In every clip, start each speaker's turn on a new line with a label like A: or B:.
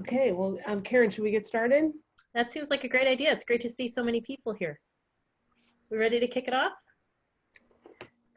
A: Okay, well, um, Karen, should we get started?
B: That seems like a great idea. It's great to see so many people here. We ready to kick it off?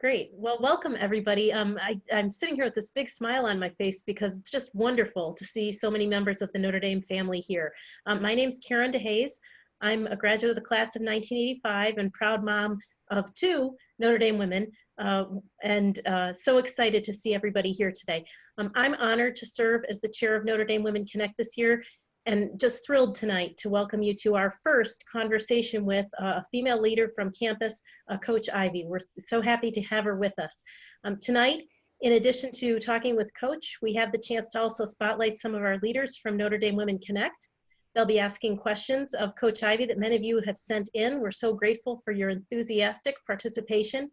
B: Great. Well, welcome everybody. Um, I, I'm sitting here with this big smile on my face because it's just wonderful to see so many members of the Notre Dame family here. Um, my name's Karen DeHaze. I'm a graduate of the class of 1985 and proud mom of two Notre Dame women uh, and uh, so excited to see everybody here today. Um, I'm honored to serve as the chair of Notre Dame Women Connect this year and just thrilled tonight to welcome you to our first conversation with a female leader from campus, uh, Coach Ivey. We're so happy to have her with us. Um, tonight, in addition to talking with Coach, we have the chance to also spotlight some of our leaders from Notre Dame Women Connect. They'll be asking questions of Coach Ivey that many of you have sent in. We're so grateful for your enthusiastic participation.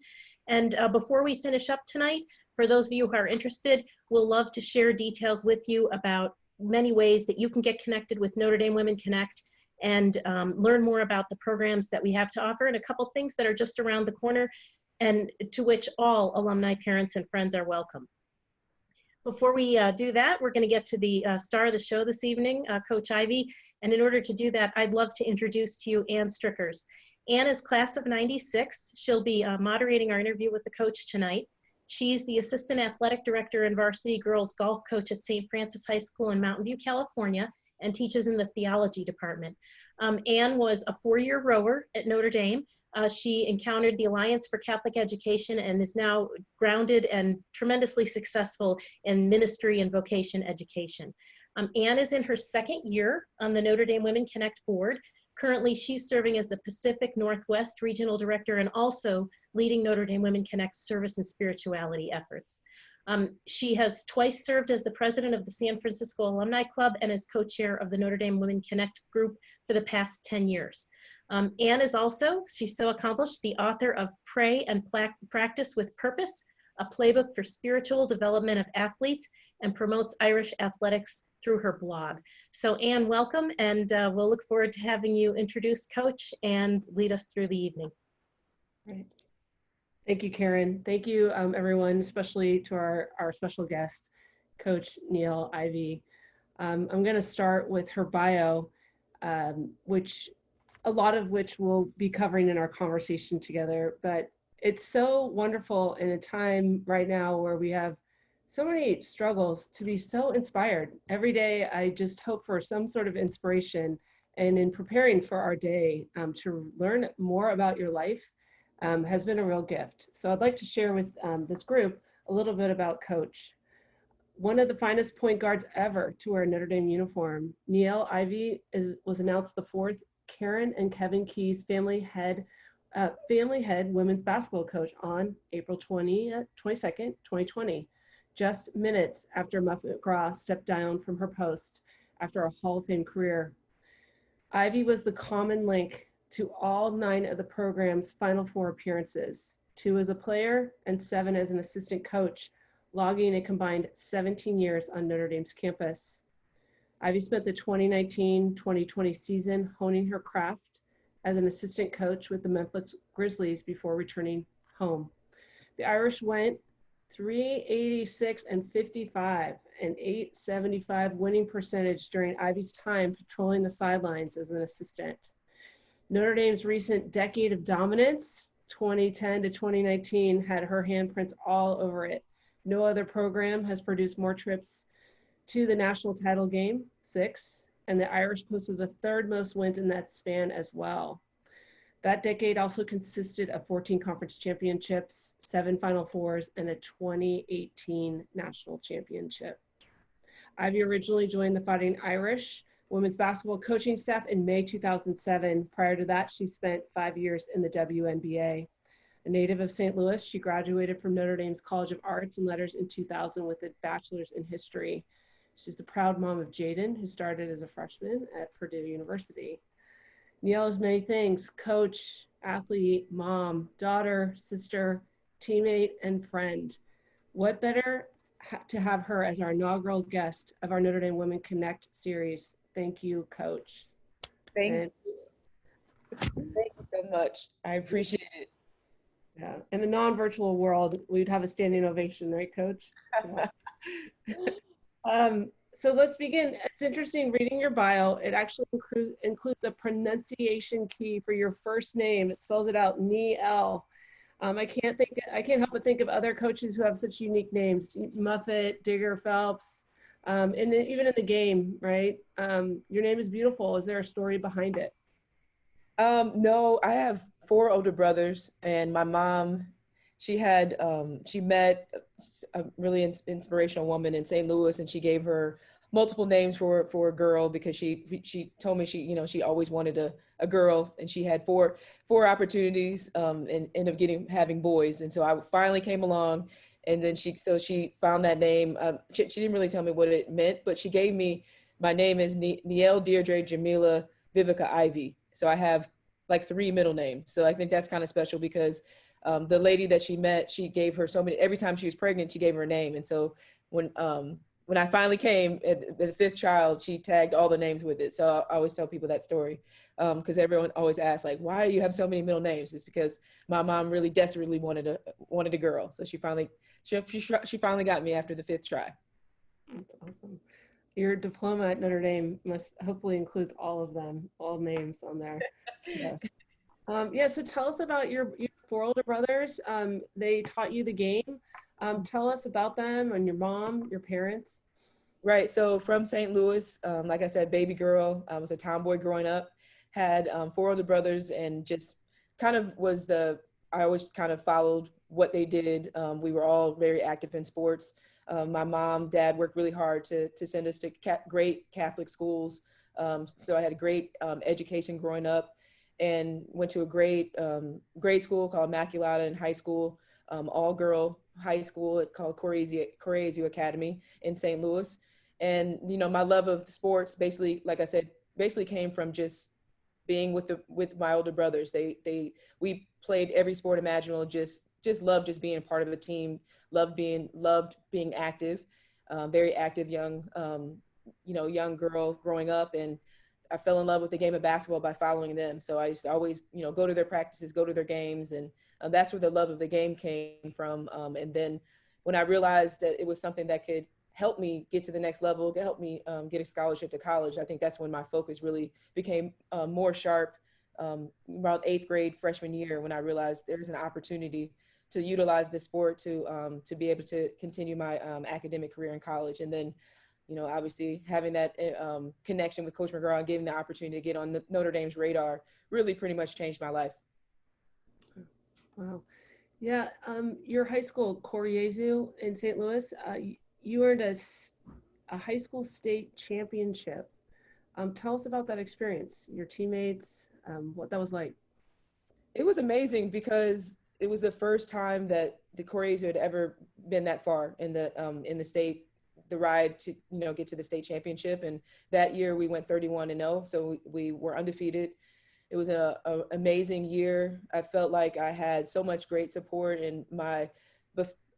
B: And uh, before we finish up tonight, for those of you who are interested, we'll love to share details with you about many ways that you can get connected with Notre Dame Women Connect and um, learn more about the programs that we have to offer and a couple things that are just around the corner and to which all alumni parents and friends are welcome. Before we uh, do that, we're gonna get to the uh, star of the show this evening, uh, Coach Ivey. And in order to do that, I'd love to introduce to you Ann Strickers. Ann is class of 96. She'll be uh, moderating our interview with the coach tonight. She's the Assistant Athletic Director and Varsity Girls Golf Coach at St. Francis High School in Mountain View, California, and teaches in the Theology Department. Um, Anne was a four-year rower at Notre Dame. Uh, she encountered the Alliance for Catholic Education and is now grounded and tremendously successful in ministry and vocation education. Um, Anne is in her second year on the Notre Dame Women Connect board. Currently, she's serving as the Pacific Northwest Regional Director and also leading Notre Dame Women Connect service and spirituality efforts. Um, she has twice served as the president of the San Francisco Alumni Club and as co-chair of the Notre Dame Women Connect group for the past 10 years. Um, Anne is also, she's so accomplished, the author of Pray and Practice with Purpose, a playbook for spiritual development of athletes and promotes Irish athletics through her blog. So Anne, welcome, and uh, we'll look forward to having you introduce Coach and lead us through the evening.
A: Right. Thank you, Karen. Thank you, um, everyone, especially to our, our special guest, Coach Niele Ivey. Um, I'm going to start with her bio, um, which a lot of which we'll be covering in our conversation together, but it's so wonderful in a time right now where we have so many struggles to be so inspired. Every day, I just hope for some sort of inspiration. And in preparing for our day, um, to learn more about your life um, has been a real gift. So I'd like to share with um, this group a little bit about Coach. One of the finest point guards ever to wear a Notre Dame uniform, Niele Ivey is, was announced the fourth Karen and Kevin Keyes family head uh, family head women's basketball coach on April 20, 22nd, 2020 just minutes after Muffet McGraw stepped down from her post after a Hall of Fame career. Ivey was the common link to all nine of the program's Final Four appearances, two as a player and seven as an assistant coach, logging a combined 17 years on Notre Dame's campus. Ivey spent the 2019-2020 season honing her craft as an assistant coach with the Memphis Grizzlies before returning home. The Irish went 386 and 55, an 875 winning percentage during Ivey's time patrolling the sidelines as an assistant. Notre Dame's recent decade of dominance, 2010 to 2019, had her handprints all over it. No other program has produced more trips to the national title game, six, and the Irish posted the third most wins in that span as well. That decade also consisted of 14 conference championships, seven Final Fours, and a 2018 national championship. Ivey originally joined the Fighting Irish women's basketball coaching staff in May 2007. Prior to that, she spent five years in the WNBA. A native of St. Louis, she graduated from Notre Dame's College of Arts and Letters in 2000 with a bachelor's in history. She's the proud mom of Jaden, who started as a freshman at Purdue University. Niele is many things coach, athlete, mom, daughter, sister, teammate, and friend. What better ha to have her as our inaugural guest of our Notre Dame Women Connect series? Thank you, Coach.
C: Thank and, you. Thank you so much. I appreciate it.
A: Yeah, in a non-virtual world, we'd have a standing ovation, right, Coach? um, so let's begin. It's interesting reading your bio. It actually inclu- includes a pronunciation key for your first name. It spells it out, Niele. Um, I can't think. I can't help but think of other coaches who have such unique names: Muffet, Digger, Phelps, um, and even in the game, right? Um, your name is beautiful. Is there a story behind it?
C: Um, no, I have four older brothers, and my mom, she had, um, she met a really ins- inspirational woman in St. Louis, and she gave her multiple names for for a girl because she she told me she you know she always wanted a, a girl, and she had four four opportunities, um, and ended up getting having boys, and so I finally came along, and then she so she found that name. Um, she, she didn't really tell me what it meant, but she gave me my name is Niele Deirdre Jamila Vivica Ivey so I have like three middle names. So I think that's kind of special because um, the lady that she met, she gave her so many, every time she was pregnant, she gave her a name. And so when, um, when I finally came at the fifth child, she tagged all the names with it. So I always tell people that story because um, everyone always asks like, why do you have so many middle names? It's because my mom really desperately wanted a wanted a girl, so she finally she she, she finally got me after the fifth try.
A: That's awesome your diploma at Notre Dame must hopefully includes all of them, all names on there. yeah. Um, yeah. So tell us about your, your four older brothers. Um, they taught you the game. Um, tell us about them and your mom, your parents.
C: Right. So from St. Louis, um, like I said, baby girl. I was a tomboy growing up. Had um, four older brothers, and just kind of was the. I always kind of followed what they did. Um, we were all very active in sports. Um, my mom, dad worked really hard to, to send us to ca great Catholic schools. So I had a great education growing up and went to a great um, grade school called Immaculata in high school, um, all girl high school called Cor Jesu Academy in St. Louis. And, you know, my love of sports basically, like I said, basically came from just being with the with my older brothers. They they we played every sport imaginable, just just loved just being part of a team, loved being loved being active, um, very active young um, you know young girl growing up, and I fell in love with the game of basketball by following them. So I used to always you know go to their practices, go to their games, and uh, that's where the love of the game came from. Um, and then when I realized that it was something that could help me get to the next level, help me um, get a scholarship to college, I think that's when my focus really became uh, more sharp. Um, around eighth grade freshman year when I realized there's an opportunity to utilize this sport to um, to be able to continue my um, academic career in college. And then, you know, obviously having that eh, um, connection with Coach McGraw and giving the opportunity to get on the Notre Dame's radar really pretty much changed my life.
A: Wow. Yeah, um, your high school, Cor Jesu in St. Louis, uh, you earned a, a high school state championship. Um, tell us about that experience, your teammates, um, what that was like.
C: It was amazing because it was the first time that the Cor Jesu had ever been that far in the um, in the state the ride to you know get to the state championship. And that year we went 31 and 0 so we, were undefeated. It was a, a, amazing year. I felt like i had so much great support and my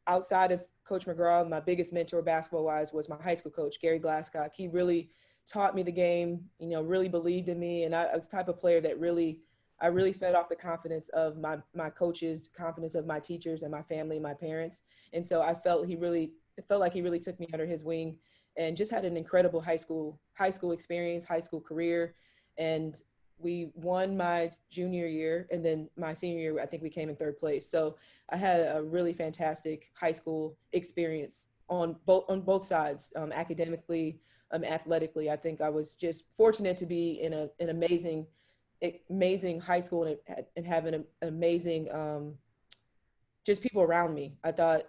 C: outside of coach mcgraw my biggest mentor basketball wise was my high school coach gary glasscock. He really taught me the game you know really believed in me. And I, I was type of player that really I really fed off the confidence of my my coaches, confidence of my teachers and my family, my parents. And so I felt he really it felt like he really took me under his wing and just had an incredible high school high school experience, high school career. And we won my junior year and then my senior year I think we came in third place. So I had a really fantastic high school experience on both on both sides, um, academically, um, athletically. I think I was just fortunate to be in a, an amazing amazing high school and, and having an amazing um, just people around me. I thought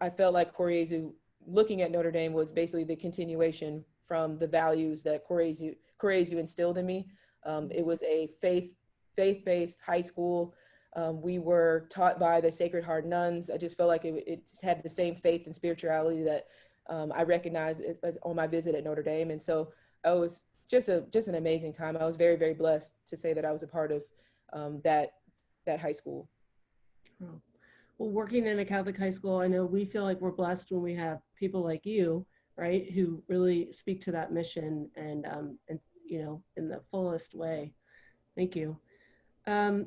C: I felt like Cor Jesu looking at Notre Dame was basically the continuation from the values that Cor Jesu Koryezu instilled in me. Um, it was a faith faith-based high school. Um, we were taught by the Sacred Heart nuns. I just felt like it, it had the same faith and spirituality that um, I recognized as on my visit at Notre Dame. And so I was just a just an amazing time. I was very very blessed to say that I was a part of um, that that high school.
A: Oh. Well, working in a Catholic high school, I know we feel like we're blessed when we have people like you, right, who really speak to that mission and um, and you know in the fullest way. Thank you. Um,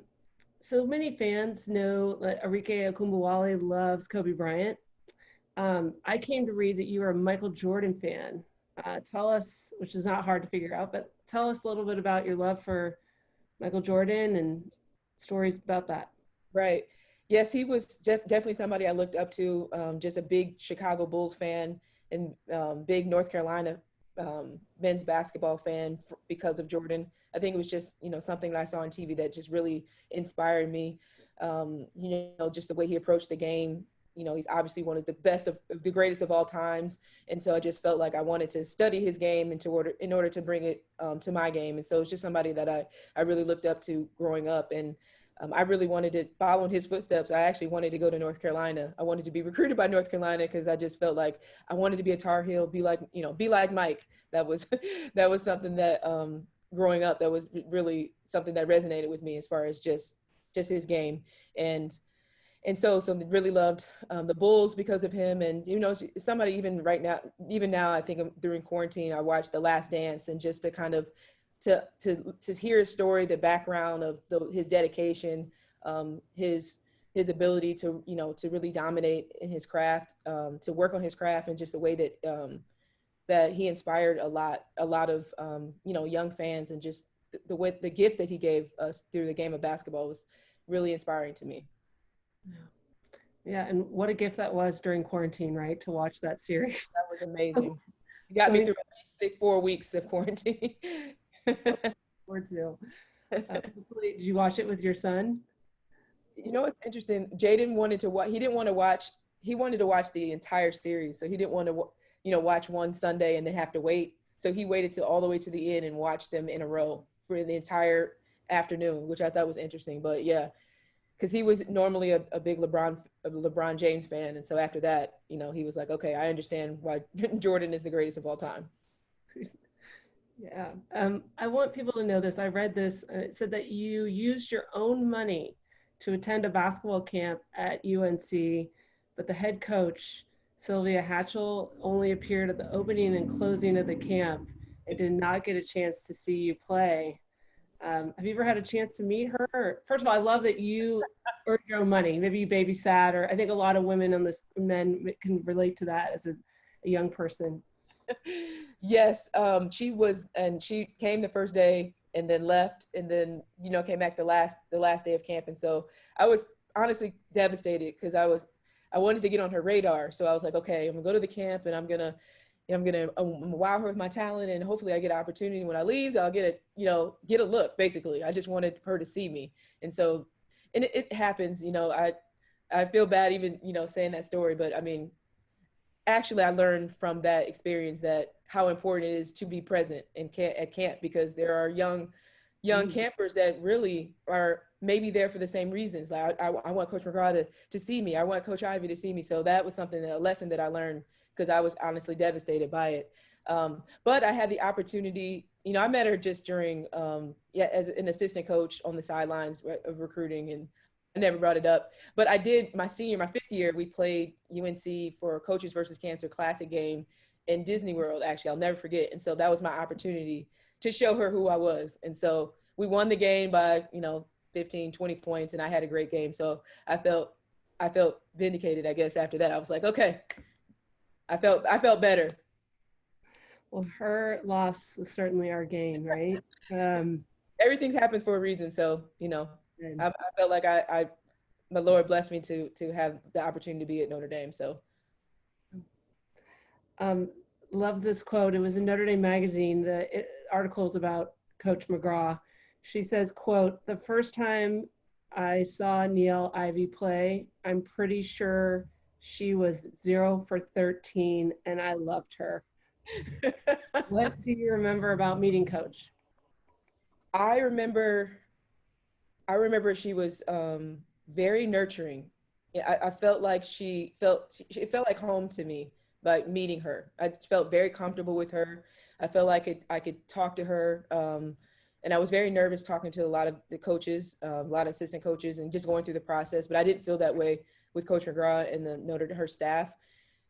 A: so many fans know that Arike Ogunbowale loves Kobe Bryant. Um, I came to read that you are a Michael Jordan fan. Uh, tell us, which is not hard to figure out, but tell us a little bit about your love for Michael Jordan and stories about that.
C: Right. Yes, he was def- definitely somebody I looked up to. Um, just a big Chicago Bulls fan and um, big North Carolina um, men's basketball fan because of Jordan. I think it was just you know something that I saw on TV that just really inspired me. Um, you know, just the way he approached the game. You know, he's obviously one of the best of the greatest of all times, and so I just felt like I wanted to study his game in order in order to bring it um, to my game. And so it's just somebody that I I really looked up to growing up and um, I really wanted to follow in his footsteps. I actually wanted to go to North Carolina. I wanted to be recruited by North Carolina because I just felt like I wanted to be a Tar Heel, be like you know, be like Mike. That was that was something that um, growing up that was really something that resonated with me as far as just just his game and and so so really loved um, the Bulls because of him and you know somebody even right now even now I think during quarantine I watched The Last Dance and just to kind of to to to hear his story, the background of the, his dedication, um, his his ability to you know to really dominate in his craft, um, to work on his craft, and just the way that um, that he inspired a lot a lot of um, you know young fans, and just the, the way the gift that he gave us through the game of basketball was really inspiring to me.
A: Yeah. Yeah, and what a gift that was during quarantine, right? To watch that series.
C: That was amazing. It got me through at least six, four weeks of quarantine.
A: or two. Uh, did you watch it with your son?
C: You know what's interesting? Jaden wanted to watch. He didn't want to watch. He wanted to watch the entire series, so he didn't want to, you know, watch one Sunday and then have to wait. So he waited till all the way to the end and watched them in a row for the entire afternoon, which I thought was interesting. But yeah, because he was normally a, a big LeBron a LeBron James fan, and so after that, you know, he was like, okay, I understand why Jordan is the greatest of all time.
A: Yeah, um, I want people to know this. I read this. Uh, it said that you used your own money to attend a basketball camp at UNC, but the head coach, Sylvia Hatchell, only appeared at the opening and closing of the camp and did not get a chance to see you play. Um, have you ever had a chance to meet her? First of all, I love that you earned your own money. Maybe you babysat, or I think a lot of women and men can relate to that as a, a young person
C: yes, um, she was, and she came the first day and then left, and then you know came back the last the last day of camp, and so I was honestly devastated because I was I wanted to get on her radar, so I was like, okay, I'm gonna go to the camp and I'm gonna you know I'm gonna um, wow her with my talent, and hopefully I get an opportunity when I leave. I'll get a you know get a look. Basically, I just wanted her to see me, and so and it, it happens. You know, I I feel bad even you know saying that story, but I mean actually I learned from that experience that how important it is to be present in camp, at camp because there are young young mm. campers that really are maybe there for the same reasons. Like I, I, I, want Coach McGraw to, to see me. I want Coach Ivey to see me. So that was something, a lesson that I learned because I was honestly devastated by it. Um, but I had the opportunity, you know, I met her just during, um, yeah, as an assistant coach on the sidelines of recruiting and I never brought it up, but I did my senior, my fifth year, we played UNC for Coaches versus Cancer Classic game in Disney World, actually, I'll never forget. And so that was my opportunity to show her who I was. And so we won the game by, you know, 15, 20 points, and I had a great game. So I felt, I felt vindicated, I guess, after that. I was like, okay, I felt, I felt better.
A: Well, her loss was certainly our gain, right? Um,
C: Everything happens for a reason. So, you know, I, I, felt like I, I, the Lord blessed me to to have the opportunity to be at Notre Dame. So,
A: um, love this quote. It was in Notre Dame magazine. The it, article is about Coach McGraw. She says, "quote The first time I saw Niele Ivey play, I'm pretty sure she was zero for 13, and I loved her." what do you remember about meeting Coach?
C: I remember I remember she was um, very nurturing. I, I, felt like she felt she, it felt like home to me by meeting her. I felt very comfortable with her. I felt like it, I could talk to her. Um, and I was very nervous talking to a lot of the coaches, uh, a lot of assistant coaches, and just going through the process. But I didn't feel that way with Coach McGraw and the Notre her staff,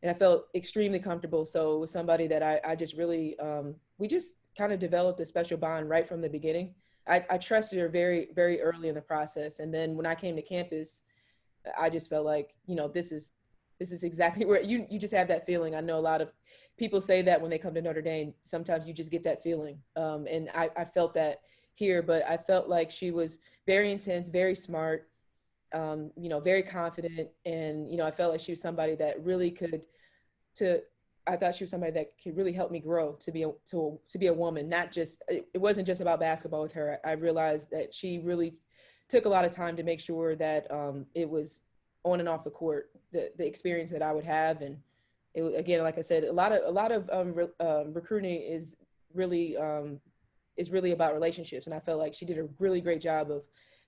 C: and I felt extremely comfortable. So it was somebody that I, I just really, um, we just kind of developed a special bond right from the beginning. I, I trusted her very, very early in the process. And then when I came to campus, I just felt like, you know, this is, this is exactly where you you just have that feeling. I know a lot of people say that when they come to Notre Dame. Sometimes you just get that feeling, um, and I, I felt that here. But I felt like she was very intense, very smart, um, you know, very confident, and you know, I felt like she was somebody that really could to I thought she was somebody that could really help me grow to be a to to be a woman. Not just it, it wasn't just about basketball with her. I realized that she really took a lot of time to make sure that um, it was on and off the court the the experience that I would have and it, again like I said a lot of a lot of um, re, um, recruiting is really um, is really about relationships and I felt like she did a really great job of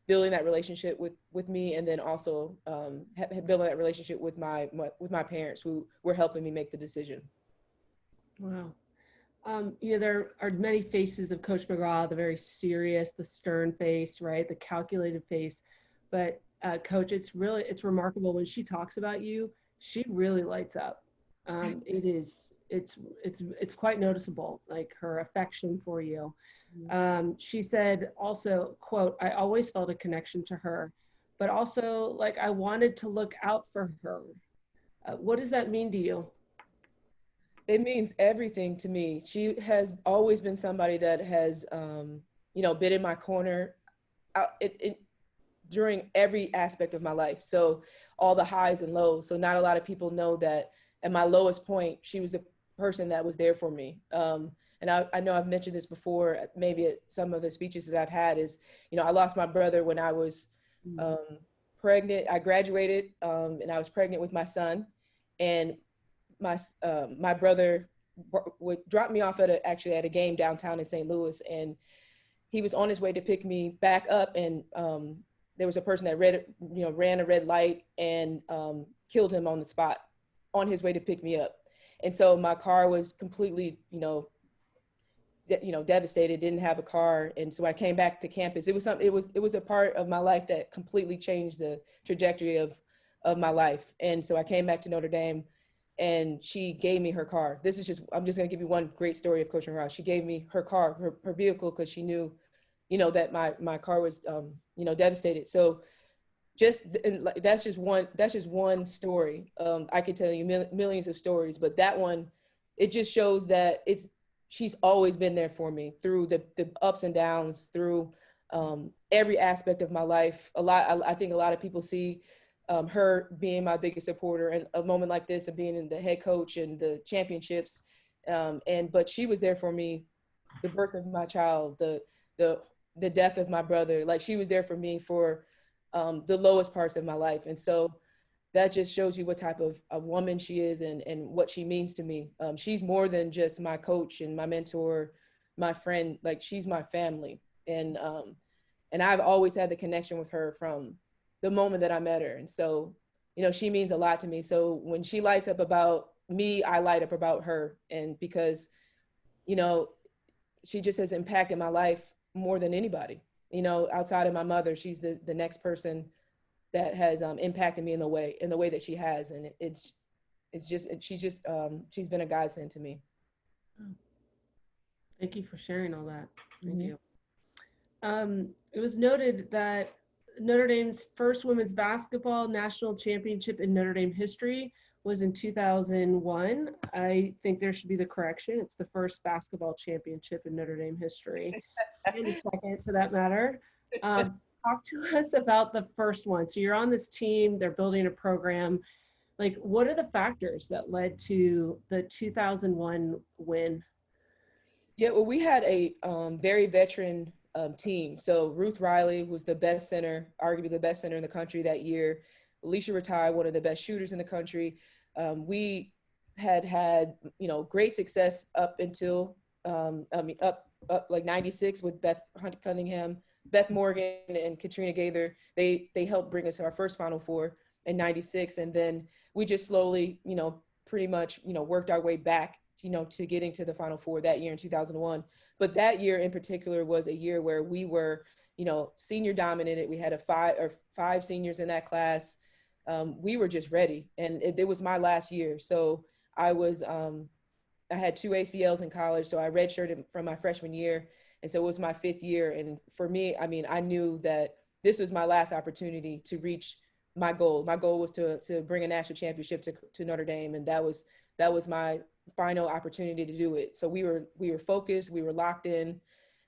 C: building that relationship with with me and then also um, building that relationship with my, my, with my parents who were helping me make the decision.
A: Wow. Um, you know there are many faces of coach mcgraw the very serious the stern face right? The calculated face. But uh, coach it's really it's remarkable when she talks about you she really lights up um, it is it's it's it's quite noticeable like her affection for you. Mm-hmm. um, she said also quote i always felt a connection to her but also like i wanted to look out for her. Uh, what does that mean to you?
C: It means everything to me. She has always been somebody that has um, you know been in my corner I, it, it, during every aspect of my life. So all the highs and lows. So not a lot of people know that at my lowest point she was the person that was there for me. Um, and I, I, know I've mentioned this before, maybe at some of the speeches that I've had is, you know, I lost my brother when I was mm. um, pregnant. I graduated um, and I was pregnant with my son and my, uh, my brother would drop me off at a, actually at a game downtown in St. Louis. And he was on his way to pick me back up. And um, there was a person that read, you know, ran a red light and um, killed him on the spot on his way to pick me up. And so my car was completely you know you know devastated didn't have a car. And so i came back to campus it was something it was it was a part of my life that completely changed the trajectory of of my life. And so i came back to notre dame and she gave me her car. This is just i'm just going to give you one great story of coach Ross. she gave me her car her, her vehicle because she knew you know that my my car was um you know devastated. So just that's just one that's just one story. Um, i could tell you mil- millions of stories but that one it just shows that it's she's always been there for me through the, the ups and downs through um, every aspect of my life. A lot I, I think a lot of people see um, her being my biggest supporter and a moment like this of being in the head coach and the championships. Um, and but she was there for me the birth of my child the the the death of my brother. Like she was there for me for um, the lowest parts of my life. And so that just shows you what type of a woman she is and, and what she means to me. Um, she's more than just my coach and my mentor, my friend, like she's my family. And, um, and I've always had the connection with her from the moment that I met her. And so, you know, she means a lot to me. So when she lights up about me, I light up about her. And because, you know, she just has impacted my life more than anybody you know, outside of my mother, she's the, the next person that has um, impacted me in the way, in the way that she has. And it, it's, it's just, it, she's just, um, she's been a godsend to me.
A: Thank you for sharing all that. Thank mm -hmm. you. Um, it was noted that Notre Dame's first women's basketball national championship in Notre Dame history was in 2001. I think there should be the correction. It's the first basketball championship in Notre Dame history, and the second for that matter. Um, talk to us about the first one. So you're on this team, they're building a program. Like, what are the factors that led to the 2001 win?
C: Yeah, well, we had a um, very veteran um, team. So Ruth Riley was the best center, arguably the best center in the country that year. Alicia Ratay, one of the best shooters in the country um, we had had you know great success up until um, I mean up up like '96 with Beth Cunningham, Beth Morgan, and Katrina Gaither. They they helped bring us to our first Final Four in '96, and then we just slowly you know pretty much you know worked our way back you know to getting to the Final Four that year in 2001. But that year in particular was a year where we were you know senior dominated. We had a five or five seniors in that class um, we were just ready. And it, it, was my last year. So I was, um, I had two ACLs in college. So I redshirted from my freshman year. And so it was my fifth year. And for me, I mean, I knew that this was my last opportunity to reach my goal. My goal was to to bring a national championship to to Notre Dame, and that was that was my final opportunity to do it. So we were we were focused, we were locked in,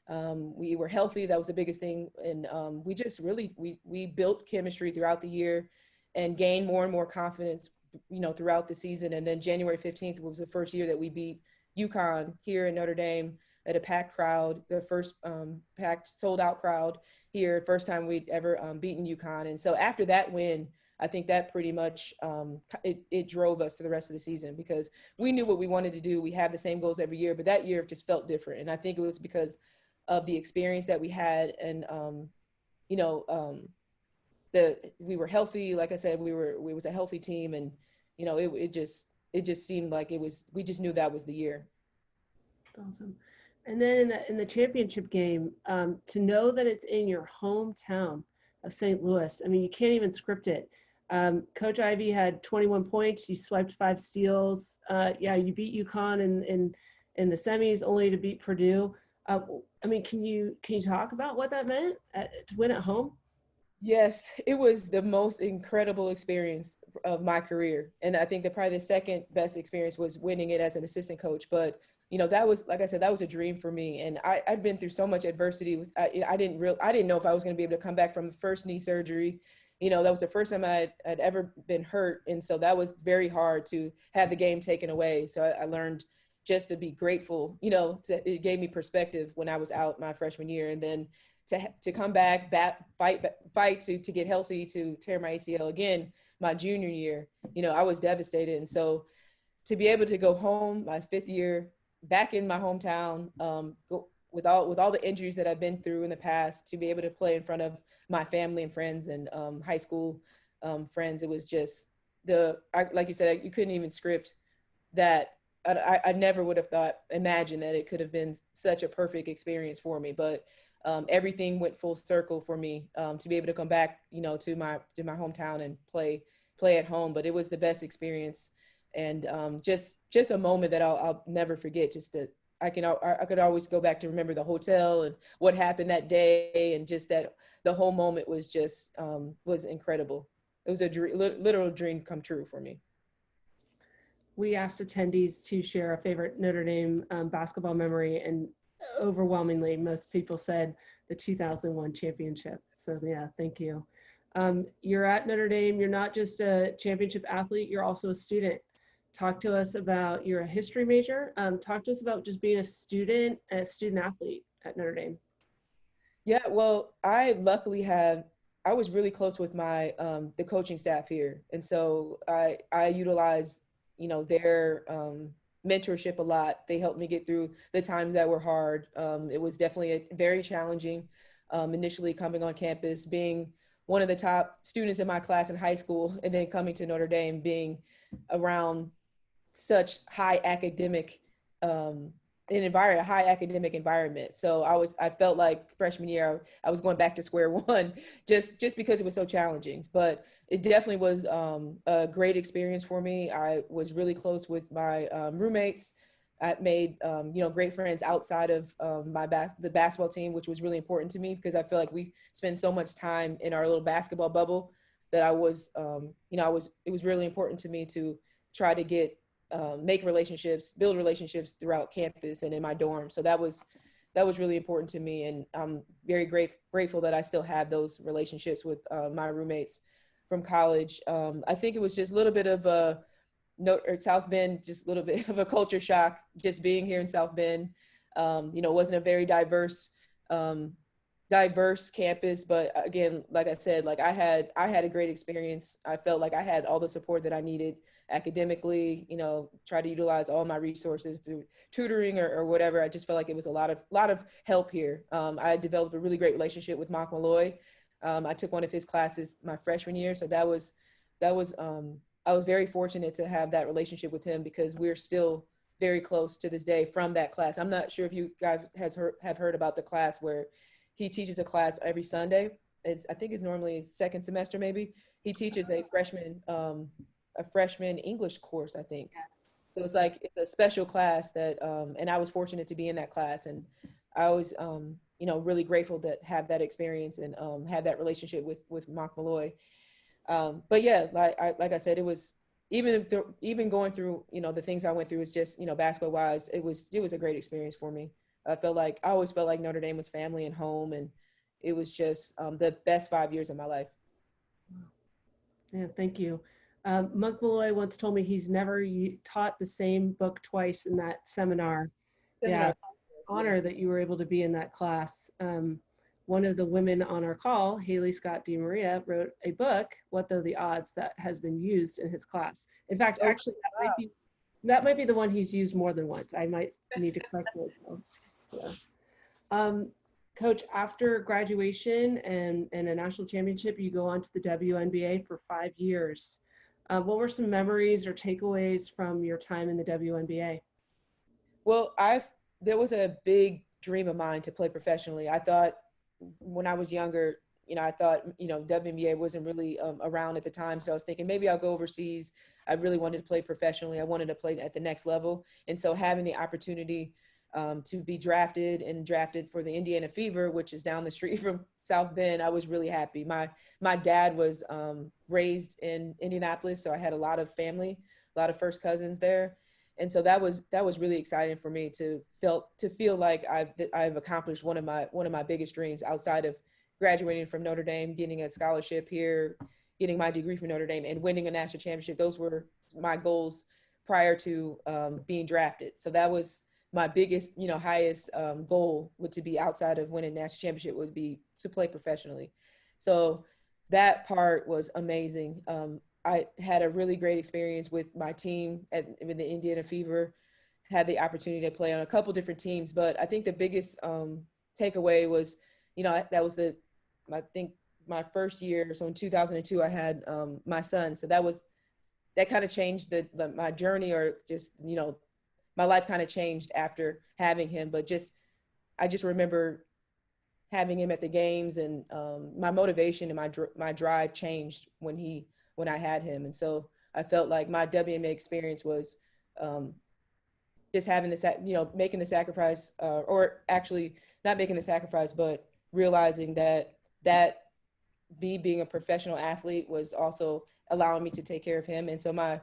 C: um, we were healthy. That was the biggest thing, and um, we just really we we built chemistry throughout the year, and gain more and more confidence, you know, throughout the season. And then January fifteenth was the first year that we beat UConn here in Notre Dame at a packed crowd, the first um, packed sold out crowd here, first time we'd ever um, beaten UConn. And so after that win, I think that pretty much um, it, it drove us to the rest of the season because we knew what we wanted to do. We had the same goals every year, but that year just felt different. And I think it was because of the experience that we had and, um, you know, um, the we were healthy. Like I said, we were we was a healthy team, and you know, it it just it just seemed like it was. We just knew that was the year.
A: Awesome. And then in the in the championship game, um, to know that it's in your hometown of St. Louis, I mean, you can't even script it. Um, Coach Ivey had 21 points. You swiped five steals. Uh, yeah, you beat UConn in, in in the semis, only to beat Purdue. Uh, I mean, can you can you talk about what that meant at, to win at home?
C: Yes, it was the most incredible experience of my career, and I think that probably the second best experience was winning it as an assistant coach. But you know that was like i said that was a dream for me and i i'd been through so much adversity with i, I didn't real i didn't know if i was going to be able to come back from the first knee surgery you know that was the first time i'd, ever been hurt and so that was very hard to have the game taken away so i, I learned just to be grateful you know to, it gave me perspective when i was out my freshman year and then to to come back bat, fight fight to to get healthy to tear my acl again my junior year you know i was devastated and so to be able to go home my fifth year back in my hometown um, go, with all with all the injuries that I've been through in the past to be able to play in front of my family and friends and um, high school um, friends. It was just the I, like you said, you couldn't even script that. I, I never would have thought, imagined that it could have been such a perfect experience for me. But um, everything went full circle for me um, to be able to come back, you know, to my to my hometown and play play at home. But it was the best experience and um, just just a moment that I'll, I'll never forget. Just that I can I could always go back to remember the hotel and what happened that day, and just that the whole moment was just um, was incredible. It was a literal dream come true for me.
A: We asked attendees to share a favorite Notre Dame um, basketball memory, and overwhelmingly, most people said the 2001 championship. So yeah, thank you. Um, you're at Notre Dame. You're not just a championship athlete. You're also a student talk to us about you're a history major um, talk to us about just being a student a student athlete at notre dame
C: yeah well i luckily have i was really close with my um, the coaching staff here and so i i utilize you know their um, mentorship a lot. They helped me get through the times that were hard. Um, it was definitely a, very challenging um, initially coming on campus being one of the top students in my class in high school and then coming to notre dame being around such high academic um, an environment, a high academic environment. So I was, I felt like freshman year, I was going back to square one, just just because it was so challenging. But it definitely was um, a great experience for me. I was really close with my um, roommates. I made um, you know great friends outside of um, my bas- the basketball team, which was really important to me because I feel like we spend so much time in our little basketball bubble that I was um, you know I was it was really important to me to try to get um, make relationships, build relationships throughout campus and in my dorm. So that was that was really important to me, and I'm very great, grateful that I still have those relationships with uh, my roommates from college. Um, I think it was just a little bit of a note or South Bend, just a little bit of a culture shock, just being here in South Bend. Um, you know, wasn't a very diverse um, diverse campus but again like i said like i had i had a great experience i felt like i had all the support that i needed academically, you know, try to utilize all my resources through tutoring or, or whatever. I just felt like it was a lot of lot of help here. Um, I developed a really great relationship with Monk Malloy. Um, I took one of his classes my freshman year, so that was that was um, I was very fortunate to have that relationship with him because we're still very close to this day from that class. I'm not sure if you guys has heard, have heard about the class where he teaches a class every Sunday. It's, I think it's normally second semester maybe. He teaches a freshman um, a freshman English course, I think. Yes. So it's like it's a special class that, um, and I was fortunate to be in that class, and I was, um, you know, really grateful to have that experience and um, have that relationship with with Monk Malloy. Um, but yeah, like I, like I said, it was even even going through you know the things I went through was just you know basketball wise, it was it was a great experience for me. I felt like I always felt like Notre Dame was family and home, and it was just um, the best five years of my life.
A: Yeah, thank you. Um, Monk Malloy once told me he's never taught the same book twice in that seminar. Yeah, honor that you were able to be in that class. Um, one of the women on our call, Haley Scott DeMaria, wrote a book, What Though the Odds, that has been used in his class. In fact,
C: Oh,
A: actually, that might be that might be the one he's used more than once. I might need to correct myself. Yeah. Um, Coach, after graduation and, and a national championship, you go on to the WNBA for five years. Uh, what were some memories or takeaways from your time in the WNBA?
C: Well, I've there was a big dream of mine to play professionally. I thought when I was younger, you know, I thought you know WNBA wasn't really um, around at the time, so I was thinking maybe I'll go overseas. I really wanted to play professionally. I wanted to play at the next level, and so having the opportunity um, to be drafted and drafted for the Indiana Fever, which is down the street from South Bend, I was really happy. My my dad was um, raised in Indianapolis, so I had a lot of family, a lot of first cousins there, and so that was that was really exciting for me to feel to feel like I've I've accomplished one of my one of my biggest dreams outside of graduating from Notre Dame, getting a scholarship here, getting my degree from Notre Dame, and winning a national championship. Those were my goals prior to um, being drafted. So that was my biggest, you know, highest um, goal would to be outside of winning national championship would be to play professionally. So that part was amazing. Um, I had a really great experience with my team at with the Indiana Fever. Had the opportunity to play on a couple different teams, but I think the biggest um, takeaway was, you know, that was the, I think my first year. So in 2002, I had um, my son. So that was, that kind of changed the, the my journey, or just you know, my life kind of changed after having him. But just, I just remember having him at the games, and um, my motivation and my dr- my drive changed when he when I had him. And so I felt like my WNBA experience was um, just having the, sac- you know, making the sacrifice, uh, or actually not making the sacrifice, but realizing that that me being a professional athlete was also allowing me to take care of him. And so my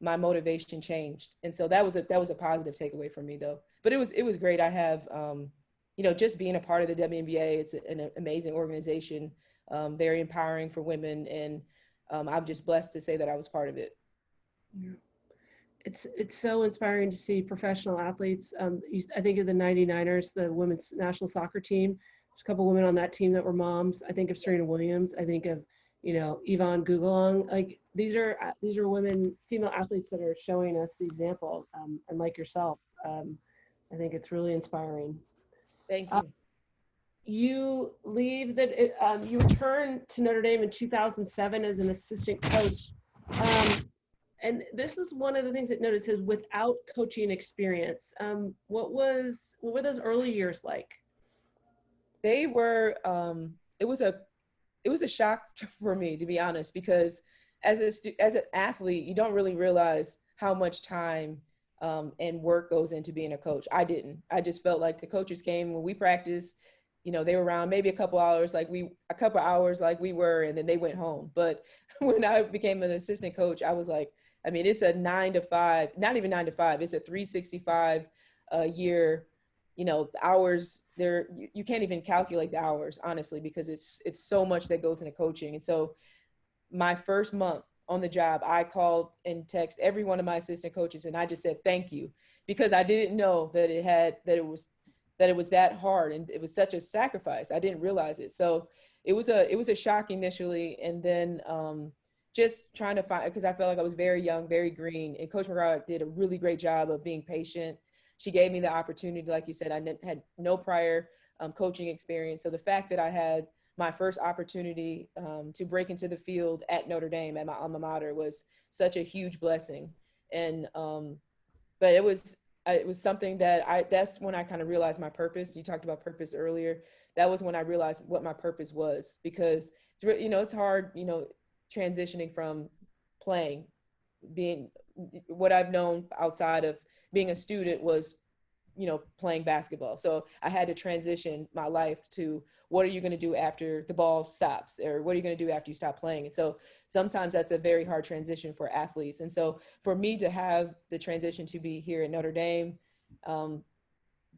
C: my motivation changed. And so that was a that was a positive takeaway for me though. But it was it was great. I have um, you know, just being a part of the WNBA, it's an amazing organization, um, very empowering for women and um, I'm just blessed to say that I was part of it.
A: Yeah. It's it's so inspiring to see professional athletes. Um, I think of the 99ers, the women's national soccer team. There's a couple women on that team that were moms. I think of Serena Williams. I think of, you know, Evonne Goolagong. Like these are these are women, female athletes that are showing us the example. Um, and like yourself, um, I think it's really inspiring.
C: Thank you.
A: Uh, you leave that um, you return to Notre Dame in 2007 as an assistant coach. Um, and this is one of the things that notices without coaching experience. Um, what was what were those early years like?
C: They were. Um, it was a it was a shock for me to be honest because as a as an athlete you don't really realize how much time um, and work goes into being a coach. I didn't. I just felt like the coaches came when we practiced you know, they were around maybe a couple hours, like we, a couple hours, like we were, and then they went home. But when I became an assistant coach, I was like, I mean, it's a nine to five, not even nine to five, it's a 365 a year, you know, hours there, you, you can't even calculate the hours, honestly, because it's, it's so much that goes into coaching. And so my first month on the job, I called and text every one of my assistant coaches and I just said, thank you, because I didn't know that it had, that it was that it was that hard and it was such a sacrifice. I didn't realize it. So it was a it was a shock initially, and then um, just trying to find because I felt like I was very young, very green, and Coach McGraw did a really great job of being patient. She gave me the opportunity, like you said, I had no prior um, coaching experience. So the fact that I had my first opportunity um, to break into the field at Notre Dame at my alma mater was such a huge blessing. And um, but it was it was something that I, that's when I kind of realized my purpose. You talked about purpose earlier. That was when I realized what my purpose was because it's, really, you know, it's hard, you know, transitioning from playing, being what I've known outside of being a student was you know, playing basketball. So I had to transition my life to what are you going to do after the ball stops or what are you going to do after you stop playing? And so sometimes that's a very hard transition for athletes. And so for me to have the transition to be here at Notre Dame, um,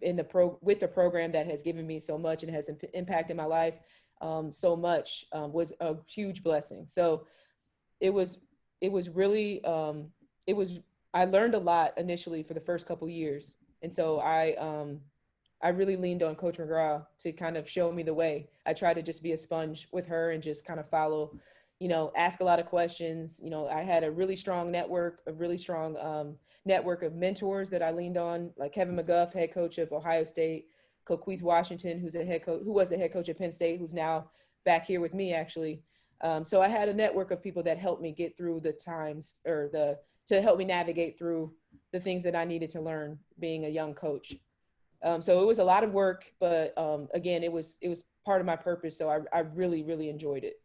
C: in the pro with the program that has given me so much and has imp- impacted my life um, so much um, was a huge blessing. So it was it was really um, it was I learned a lot initially for the first couple years, and so I um, I really leaned on Coach McGraw to kind of show me the way. I tried to just be a sponge with her and just kind of follow, you know, ask a lot of questions. You know, I had a really strong network, a really strong um, network of mentors that I leaned on, like Kevin McGuff, head coach of Ohio State, Coquise Washington, who's a head coach, who was the head coach at Penn State, who's now back here with me actually. Um, so I had a network of people that helped me get through the times or the to help me navigate through the things that I needed to learn being a young coach. Um, so it was a lot of work, but um, again, it was it was part of my purpose. So I, I really really enjoyed it.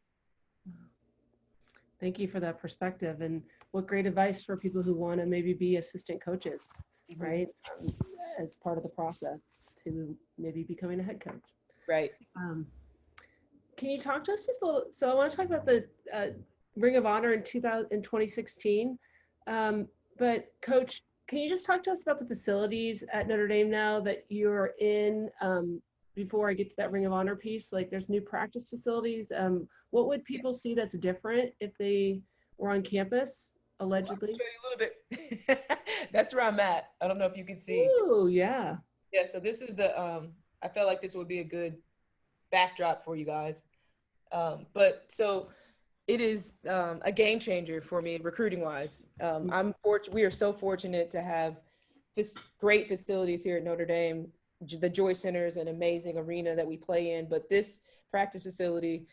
A: Thank you for that perspective and what great advice for people who want to maybe be assistant coaches, right? Um, as part of the process to maybe becoming a head coach.
C: Right.
A: Um, can you talk to us just a little? So I want to talk about the uh, Ring of Honor in 2000 in 2016. Um, but Coach, can you just talk to us about the facilities at Notre Dame now that you're in? Um, before I get to that Ring of Honor piece, like there's new practice facilities. Um, what would people see that's different if they were on campus allegedly?
C: I'll show you a little bit. that's where I'm at. I don't know if you can see.
A: Oh yeah.
C: Yeah. So this is the. Um, I felt like this would be a good backdrop for you guys. Um, but so it is um, a game changer for me recruiting wise. Um, I'm fortunate. We are so fortunate to have this great facilities here at Notre Dame. The Joyce Center is an amazing arena that we play in, but this practice facility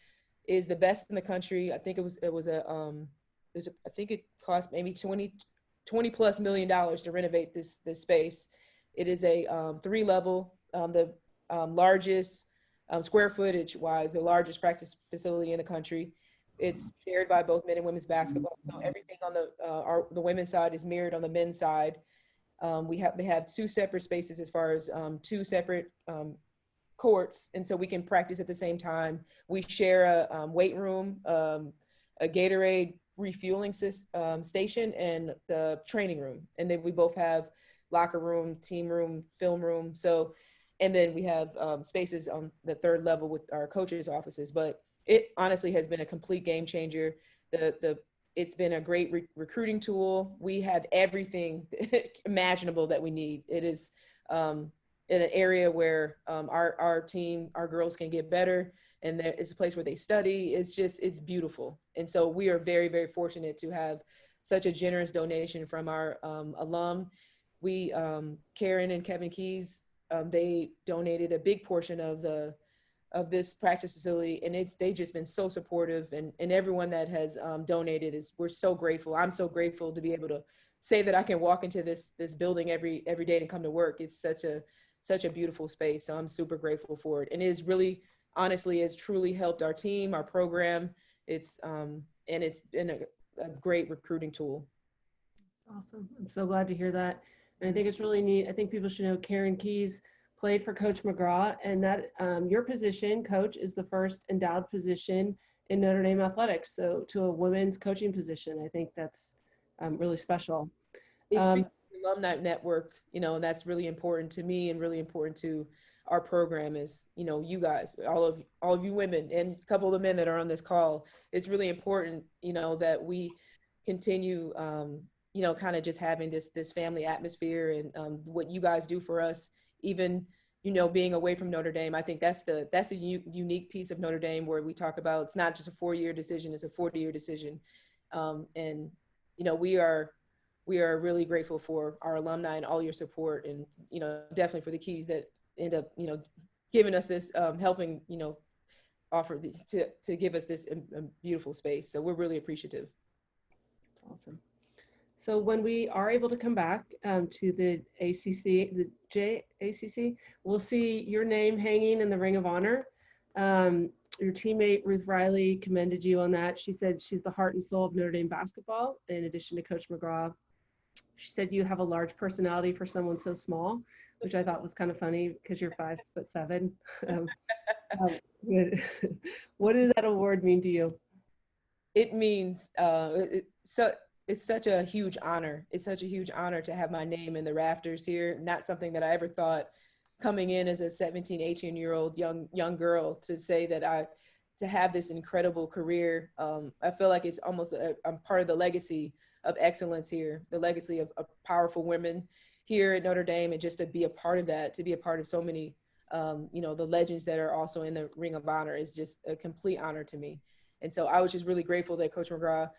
C: is the best in the country. I think it was it was a um, it was a, I think it cost maybe 20, 20 plus million dollars to renovate this this space. It is a um, three level, um, the um, largest um, square footage wise, the largest practice facility in the country. It's shared by both men and women's basketball. So everything on the uh, our, the women's side is mirrored on the men's side. Um, we have we have two separate spaces as far as um, two separate um, courts, and so we can practice at the same time. We share a um, weight room, um, a Gatorade refueling um, station, and the training room. And then we both have locker room, team room, film room. So, and then we have spaces on the third level with our coaches' offices. But it honestly has been a complete game changer. The the it's been a great re- recruiting tool. We have everything imaginable that we need. It is um, in an area where um, our our team, our girls can get better, and there is a place where they study. It's just it's beautiful, and so we are very very fortunate to have such a generous donation from our um, alum. We um, Karen and Kevin Keyes, um, they donated a big portion of the of this practice facility and it's they just been so supportive and and everyone that has um, donated is we're so grateful i'm so grateful to be able to say that i can walk into this this building every every day and come to work it's such a such a beautiful space so i'm super grateful for it and it is really honestly has truly helped our team our program it's um and it's been a, a great recruiting tool
A: Awesome. I'm so glad to hear that. And I think it's really neat. I think people should know Karen Keyes played for Coach McGraw, and that um, your position, coach, is the first endowed position in Notre Dame athletics. So to a women's coaching position, I think that's um, really special.
C: it's
A: Um,
C: because of the alumni network you know and that's really important to me and really important to our program is you know you guys all of all of you women and a couple of the men that are on this call it's really important you know that we continue um you know kind of just having this this family atmosphere and um, what you guys do for us even you know being away from notre dame i think that's the that's the unique piece of notre dame where we talk about it's not just a four year decision it's a 40 year decision. Um, and you know we are we are really grateful for our alumni and all your support and you know definitely for the Keyes that end up you know giving us this um, helping you know offer the, to to give us this um, um, beautiful space. So we're really appreciative.
A: Awesome. So when we are able to come back um, to the ACC, the JACC, we'll see your name hanging in the Ring of Honor. Um, your teammate Ruth Riley commended you on that. She said she's the heart and soul of Notre Dame basketball, in addition to Coach McGraw. She said you have a large personality for someone so small, which I thought was kind of funny because you're five foot seven. Um, um, what- does that award mean to you?
C: it means uh so it's such a huge honor. It's such a huge honor to have my name in the rafters here. Not something that i ever thought coming in as a 17 18 year old young young girl to say that i to have this incredible career um, i feel like it's almost a, i'm part of the legacy of excellence here the legacy of, of powerful women here at notre dame and just to be a part of that to be a part of so many um, you know the legends that are also in the ring of honor is just a complete honor to me. And so I was just really grateful that Coach McGraw,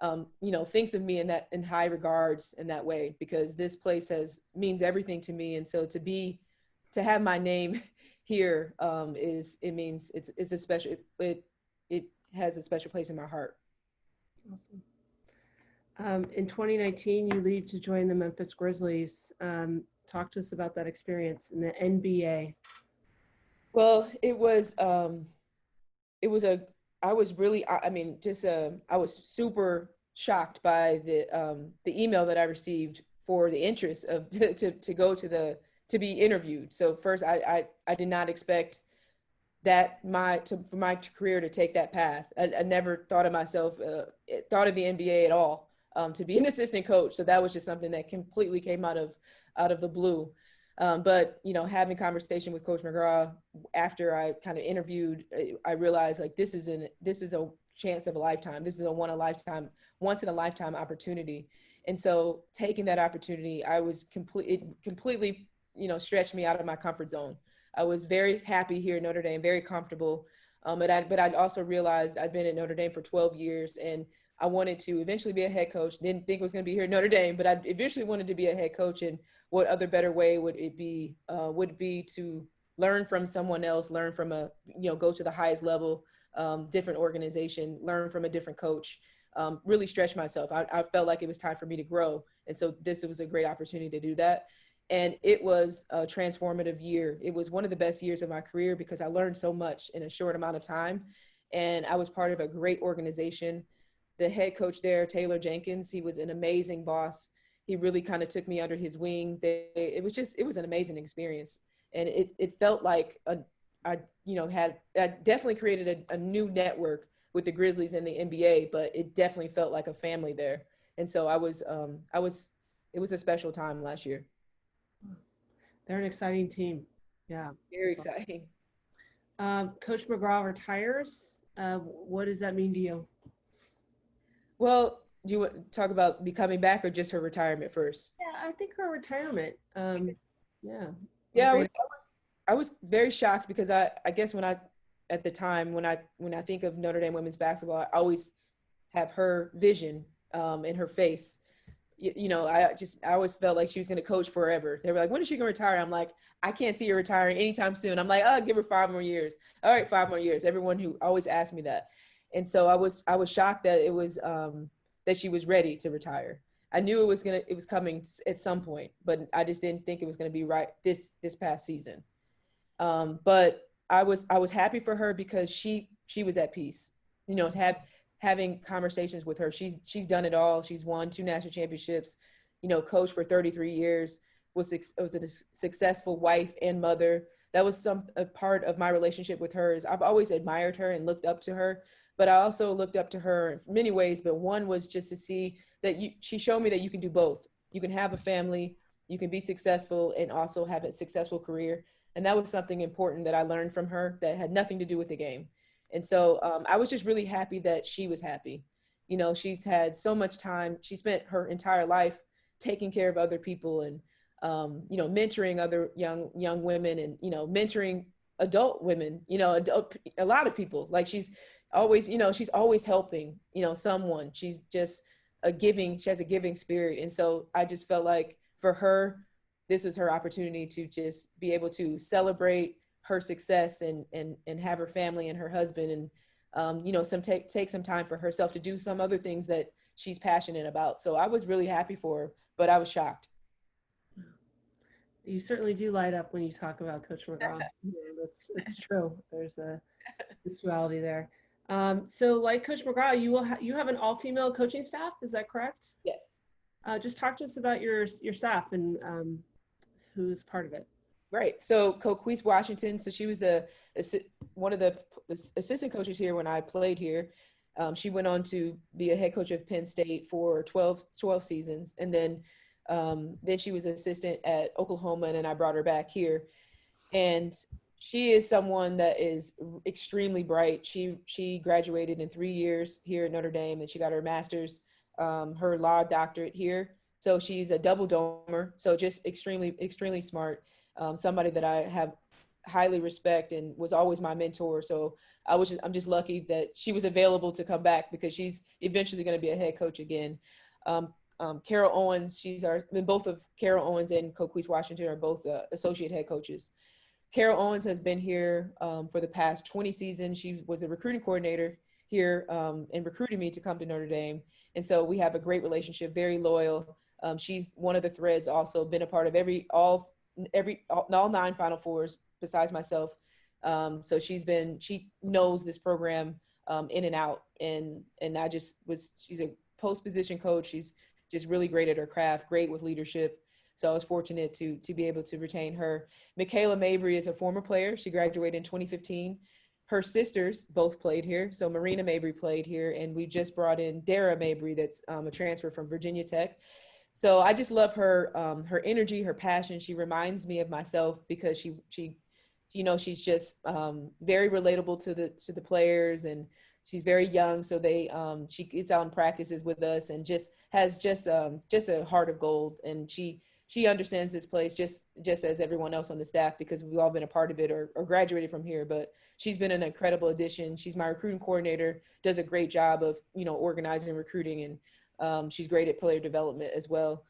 C: um, you know, thinks of me in that in high regards in that way because this place has means everything to me. And so to be to have my name here um, is it means it's it's a special it, it it has a special place in my heart.
A: Awesome. Um, in 2019, you leave to join the Memphis Grizzlies. Um, talk to us about that experience in the NBA.
C: Well, it was um, it was a I was really I, mean just uh, I was super shocked by the um, the email that I received for the interest of to, to, to go to the to be interviewed. So first I I, I did not expect that my to, for my career to take that path. I, I never thought of myself uh, thought of the NBA at all um, to be an assistant coach. So that was just something that completely came out of out of the blue. Um, but you know, having conversation with Coach McGraw after I kind of interviewed, I realized like this is an this is a chance of a lifetime. This is a one a lifetime, once in a lifetime opportunity. And so taking that opportunity, I was complete it completely, you know, stretched me out of my comfort zone. I was very happy here at Notre Dame, very comfortable. Um, but I but I also realized I've been at Notre Dame for 12 years and I wanted to eventually be a head coach. Didn't think it was going to be here at Notre Dame, but I eventually wanted to be a head coach. And what other better way would it be? Uh, would be to learn from someone else, learn from a you know go to the highest level, um, different organization, learn from a different coach. Um, really stretch myself. I, I felt like it was time for me to grow, and so this was a great opportunity to do that. And it was a transformative year. It was one of the best years of my career because I learned so much in a short amount of time, and I was part of a great organization the head coach there, Taylor Jenkins, he was an amazing boss. He really kind of took me under his wing. They, it was just, it was an amazing experience. And it, it felt like a, I, you know, had, I definitely created a, a new network with the Grizzlies and the NBA, but it definitely felt like a family there. And so I was, um, I was, it was a special time last year.
A: They're an exciting team. Yeah.
C: Very exciting.
A: Um, Coach McGraw retires. Uh, what does that mean to you?
C: Well, do you want to talk about becoming back or just her retirement first?
A: Yeah, I think her retirement. Um, yeah.
C: Yeah, I was, I was I was very shocked because I I guess when I at the time when I when I think of Notre Dame women's basketball, I always have her vision um, in her face. You, you know, I just I always felt like she was going to coach forever. They were like, "When is she going to retire?" I'm like, "I can't see her retiring anytime soon." I'm like, "Oh, give her five more years." All right, five more years. Everyone who always asked me that, and so I was I was shocked that it was um, that she was ready to retire. I knew it was gonna it was coming at some point, but I just didn't think it was gonna be right this this past season. Um, but I was I was happy for her because she she was at peace. You know, have having conversations with her. She's she's done it all. She's won two national championships. You know, coached for 33 years. Was was a successful wife and mother. That was some a part of my relationship with her. Is I've always admired her and looked up to her. But I also looked up to her in many ways. But one was just to see that you she showed me that you can do both. You can have a family, you can be successful and also have a successful career. And that was something important that I learned from her that had nothing to do with the game. And so um, I was just really happy that she was happy. You know, she's had so much time. She spent her entire life taking care of other people and um, you know mentoring other young young women and you know mentoring adult women. You know, adult, a lot of people. Like she's always you know she's always helping you know someone. She's just a giving. She has a giving spirit, and so I just felt like for her this was her opportunity to just be able to celebrate her success and and and have her family and her husband and um, you know some take take some time for herself to do some other things that she's passionate about. So I was really happy for her, but I was shocked.
A: You certainly do light up when you talk about Coach McGraw. That's it's true. There's a mutuality there. Um, so, like Coach McGraw, you will ha- you have an all-female coaching staff. Is that correct?
C: Yes.
A: Uh, just talk to us about your your staff and um, who's part of it.
C: Right. So Coquise Washington. So she was the one of the assistant coaches here when I played here. Um, she went on to be a head coach of Penn State for 12, 12 seasons, and then um, then she was assistant at Oklahoma, and then I brought her back here. And she is someone that is extremely bright. She she graduated in three years here at Notre Dame, and she got her master's, um, her law doctorate here. So she's a double domer. So just extremely extremely smart um, somebody that I have highly respect and was always my mentor. So I was just, I'm just lucky that she was available to come back because she's eventually going to be a head coach again. Um, um, Carol Owens, she's our, both of Carol Owens and Coquise Washington are both uh, associate head coaches. Carol Owens has been here um, for the past 20 seasons. She was a recruiting coordinator here um, and recruited me to come to Notre Dame. And so we have a great relationship, very loyal. Um, she's one of the threads also been a part of every, all every all, all nine Final Fours besides myself. Um, so she's been she knows this program um, in and out, and and I just was she's a post position coach. She's just really great at her craft, great with leadership. So I was fortunate to to be able to retain her. Michaela Mabry is a former player. She graduated in 2015. Her sisters both played here. So Marina Mabry played here, and we just brought in Dara Mabry, that's um, a transfer from Virginia Tech. So I just love her um, her energy, her passion. She reminds me of myself because she she you know she's just um, very relatable to the to the players and she's very young so they um, she gets out and practices with us and just has just um, just a heart of gold and she she understands this place just just as everyone else on the staff because we've all been a part of it or, or graduated from here but she's been an incredible addition she's my recruiting coordinator does a great job of you know organizing and recruiting and um, she's great at player development as well.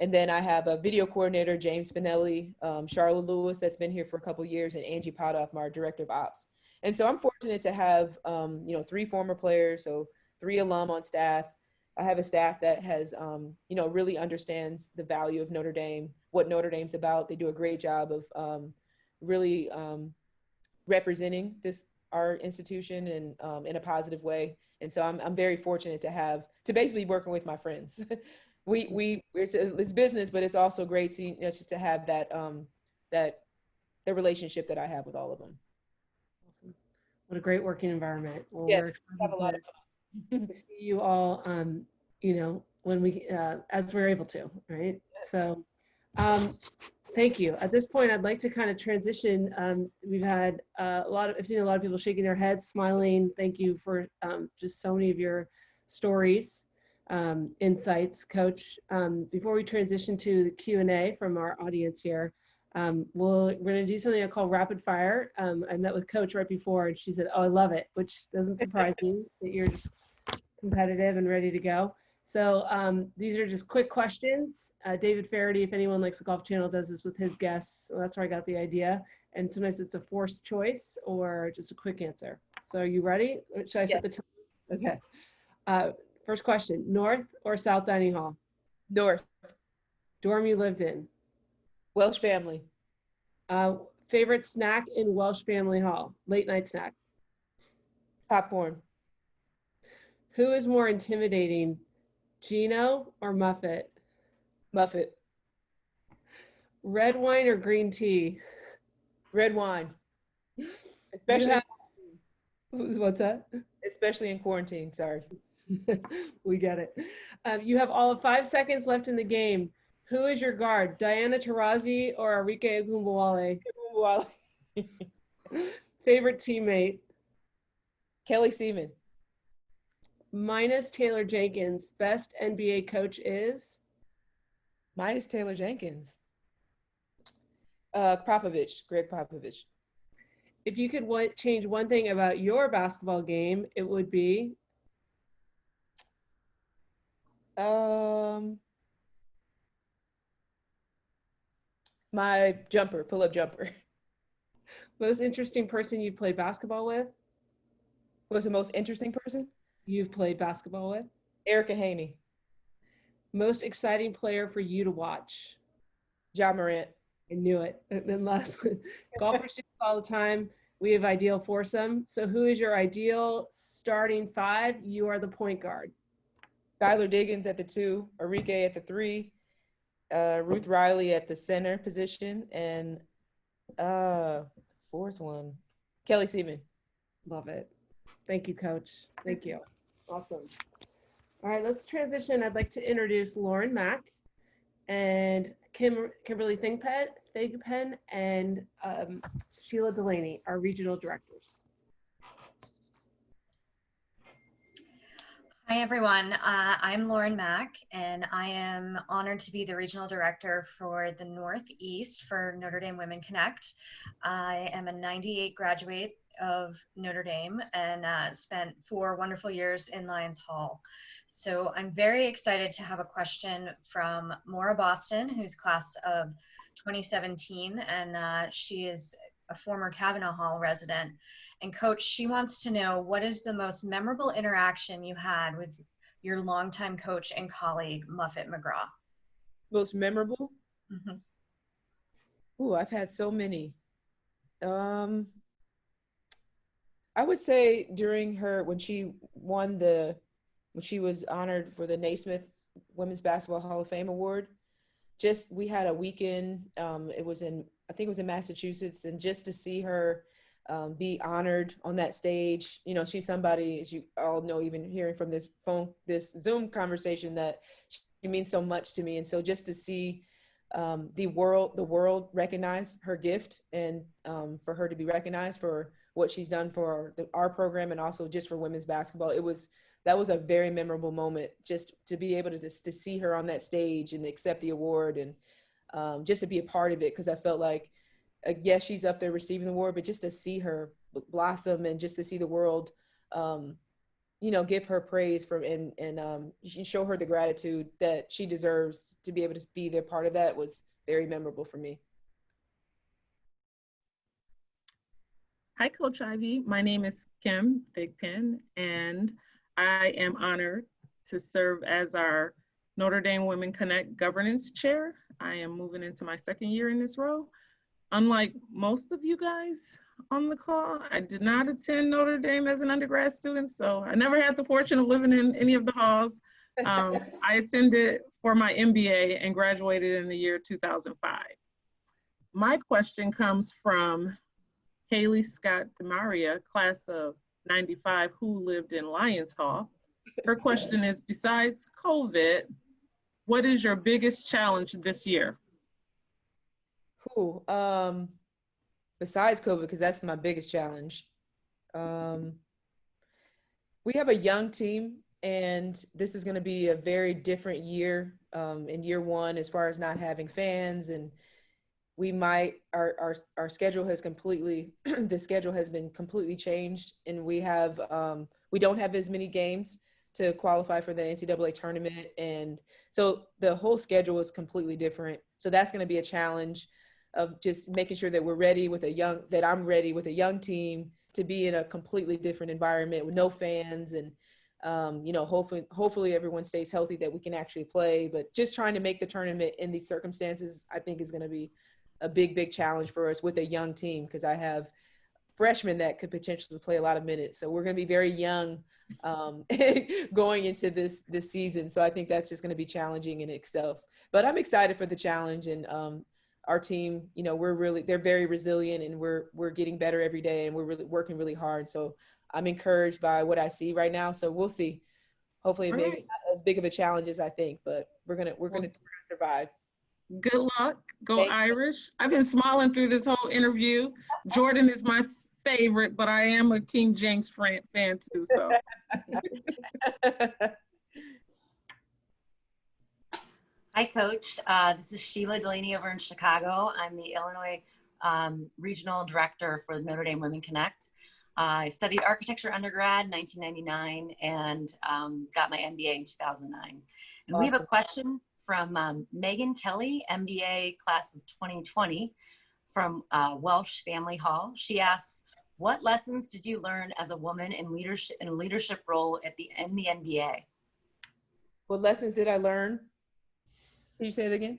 C: And then I have a video coordinator, James Spinelli, um, Charlotte Lewis, that's been here for a couple years, and Angie Potthoff, my director of ops. And so I'm fortunate to have, um, you know, three former players, so three alum on staff. I have a staff that has, um, you know, really understands the value of Notre Dame, what Notre Dame's about. They do a great job of um, really um, representing this our institution and um, in a positive way. And so I'm, I'm very fortunate to have to basically working with my friends. we we it's, it's business, but it's also great to you know just to have that um that the relationship that I have with all of them.
A: Awesome. What a great working environment. Well,
C: Yes, Have a lot of fun.
A: to see you all, um, you know, when we, uh, as we're able to, right? So, um, thank you. At this point, I'd like to kind of transition. Um, we've had uh, a lot of, I've seen a lot of people shaking their heads, smiling. Thank you for um, just so many of your stories, um, insights, Coach. Um, before we transition to the Q and A from our audience here, um, we'll, we're going to do something I call rapid fire. Um, I met with Coach right before, and she said, "Oh, I love it," which doesn't surprise me that you're just competitive and ready to go. So um, these are just quick questions. Uh, David Feherty, if anyone likes the Golf Channel, does this with his guests. So that's where I got the idea. And sometimes it's a forced choice or just a quick answer. So are you ready? Should I set the time? Okay. Uh, first question, North or South Dining Hall?
C: North,
A: Dorm you lived in?
C: Welsh family,
A: Uh, favorite snack in Welsh Family Hall? Late night snack.
C: popcorn,
A: Who is more intimidating, Gino or Muffet?
C: Muffet,
A: Red wine or green tea?
C: red wine, especially
A: have- What's that?
C: especially in quarantine. Sorry,
A: we get it. Um, you have all of five seconds left in the game. Who is your guard, Diana Taurasi or Arike Ogunbowale? Favorite teammate,
C: Kelly Siemon,
A: minus Taylor Jenkins. Best NBA coach is
C: minus Taylor Jenkins, uh, Popovich, Gregg Popovich.
A: if you could wa- change one thing about your basketball game, it would be
C: Um, my jumper, pull up jumper,
A: most interesting person you've played basketball with.
C: was the most interesting person.
A: You've played basketball with.
C: Erica Haney,
A: Most exciting player for you to watch.
C: Ja Morant,
A: I knew it. And then last, one, golfers do this all the time. We have ideal foursome. So who is your ideal starting five? You are the point guard.
C: Skylar Diggins at the two, Enrique at the three, uh, Ruth Riley at the center position, and uh, fourth one, Kelly Siemon.
A: Love it. Thank you, coach. Thank you. Awesome. All right, let's transition. I'd like to introduce Lauren Mack and Kim, Kimberly Thigpen, Thigpen and um, Sheila Delaney, our regional directors.
D: Hi, everyone. Uh, I'm Lauren Mack, and I am honored to be the regional director for the Northeast for Notre Dame Women Connect. I am a 98 graduate of Notre Dame and uh, spent four wonderful years in Lyons Hall. So I'm very excited to have a question from Maura Boston, who's class of 2017, and uh, she is a former Cavanaugh Hall resident. And coach, she wants to know what is the most memorable interaction you had with your longtime coach and colleague, Muffet McGraw?
C: Most memorable?
D: Mhm.
C: Ooh, I've had so many. Um, I would say during her when she won the when she was honored for the Naismith Women's Basketball Hall of Fame award. Just we had a weekend. Um, it was in I think it was in Massachusetts, and just to see her um, be honored on that stage, you know, she's somebody as you all know, even hearing from this phone, this Zoom conversation, that she means so much to me, and so just to see um, the world the world recognize her gift and um, for her to be recognized for what she's done for the, our program and also just for women's basketball. It was that was a very memorable moment just to be able to just to see her on that stage and accept the award and um, just to be a part of it. Because i felt like uh, yes she's up there receiving the award but just to see her blossom and just to see the world um, you know give her praise from and and um, show her the gratitude that she deserves to be able to be there part of that was very memorable for me
E: Hi, Coach Ivey. My name is Kim Thigpen, and I am honored to serve as our Notre Dame Women Connect Governance Chair. I am moving into my second year in this role. Unlike most of you guys on the call, I did not attend Notre Dame as an undergrad student, so I never had the fortune of living in any of the halls. Um, I attended for my MBA and graduated in the year 2005. My question comes from Haley Scott Demaria, class of 95, who lived in Lyons Hall. Her question is, besides COVID, what is your biggest challenge this year?
C: Cool. Um, besides COVID, because that's my biggest challenge. Um, we have a young team, and this is going to be a very different year um, in year one as far as not having fans and we might our our, our schedule has completely the schedule has been completely changed and we have um, we don't have as many games to qualify for the ncaa tournament. And so the whole schedule is completely different. So that's going to be a challenge of just making sure that we're ready with a young that i'm ready with a young team to be in a completely different environment with no fans and um, you know hopefully hopefully everyone stays healthy that we can actually play. But just trying to make the tournament in these circumstances i think is going to be a big, big challenge for us with a young team because I have freshmen that could potentially play a lot of minutes. So we're going to be very young um, going into this this season. So I think that's just going to be challenging in itself. But I'm excited for the challenge and um, our team. You know, we're really they're very resilient and we're we're getting better every day and we're really working really hard. So I'm encouraged by what I see right now. So we'll see. Hopefully, maybe
E: right.
C: not as big of a challenge as I think, but we're gonna we're gonna, we're gonna survive.
E: Good luck. Go
C: Thank you.
E: Irish. I've been smiling through this whole interview. Jordan is my favorite, but I am a King James fan, fan too. So
F: Hi, Coach. Uh, this is Sheila Delaney over in Chicago. I'm the Illinois um, Regional Director for Notre Dame Women Connect. Uh, I studied architecture undergrad in 1999 and um, got my MBA in 2009. And we have a question from um, Megan Kelly, MBA class of 2020 from uh, Welsh Family Hall. She asks, what lessons did you learn as a woman in leadership in a leadership role at the in the NBA?
C: what lessons did I learn? Can you say it again?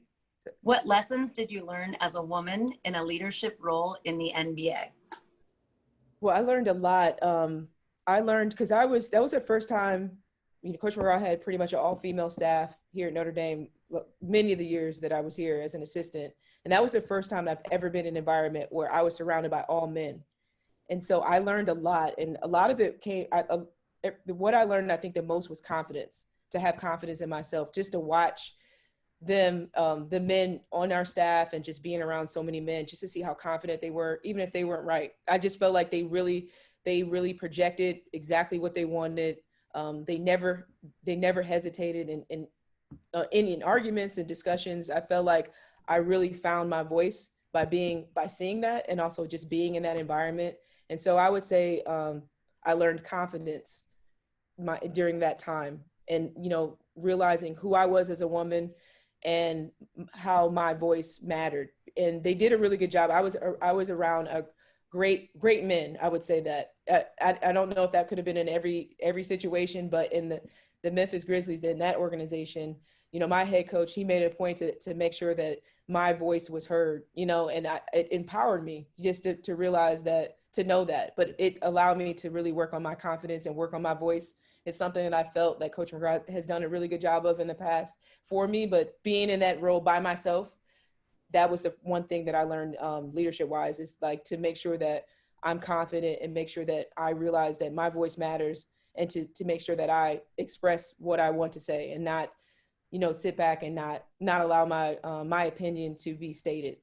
F: What lessons did you learn as a woman in a leadership role in the NBA?
C: Well, I learned a lot. Um, I learned because I was that was the first time, you know, Coach McGraw had pretty much an all-female staff here at Notre Dame many of the years that I was here as an assistant. And that was the first time I've ever been in an environment where I was surrounded by all men. And so I learned a lot. And a lot of it came, I, uh, what I learned, I think the most was confidence, to have confidence in myself, just to watch them, um, the men on our staff and just being around so many men, just to see how confident they were, even if they weren't right. I just felt like they really, they really projected exactly what they wanted. Um, they never, they never hesitated and, in, uh, in, in arguments and discussions. I felt like I really found my voice by being, by seeing that and also just being in that environment. And so I would say um, I learned confidence my, during that time and, you know, realizing who I was as a woman and how my voice mattered. And they did a really good job. I was, I was around a great, great men. I would say that. I, I, I don't know if that could have been in every, every situation, but in the, the Memphis Grizzlies, in that organization, you know, my head coach, he made a point to, to make sure that my voice was heard, you know, and I, it empowered me just to, to realize that, to know that, but it allowed me to really work on my confidence and work on my voice. It's something that I felt that Coach McGraw has done a really good job of in the past for me, but being in that role by myself, that was the one thing that I learned um, leadership wise is like to make sure that I'm confident and make sure that I realize that my voice matters and to, to make sure that I express what I want to say and not, you know, sit back and not, not allow my, uh, my opinion to be stated.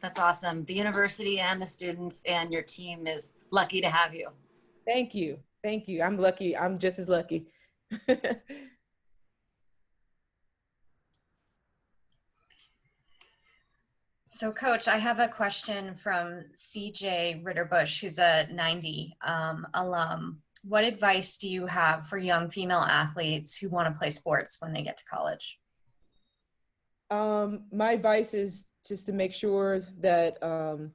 F: That's awesome. The university and the students and your team is lucky to have you.
C: Thank you. Thank you. I'm lucky. I'm just as lucky.
D: So, Coach, I have a question from CJ Ritterbush, who's a 90 um, alum. What advice do you have for young female athletes who want to play sports when they get to college?
C: Um, my advice is just to make sure that um,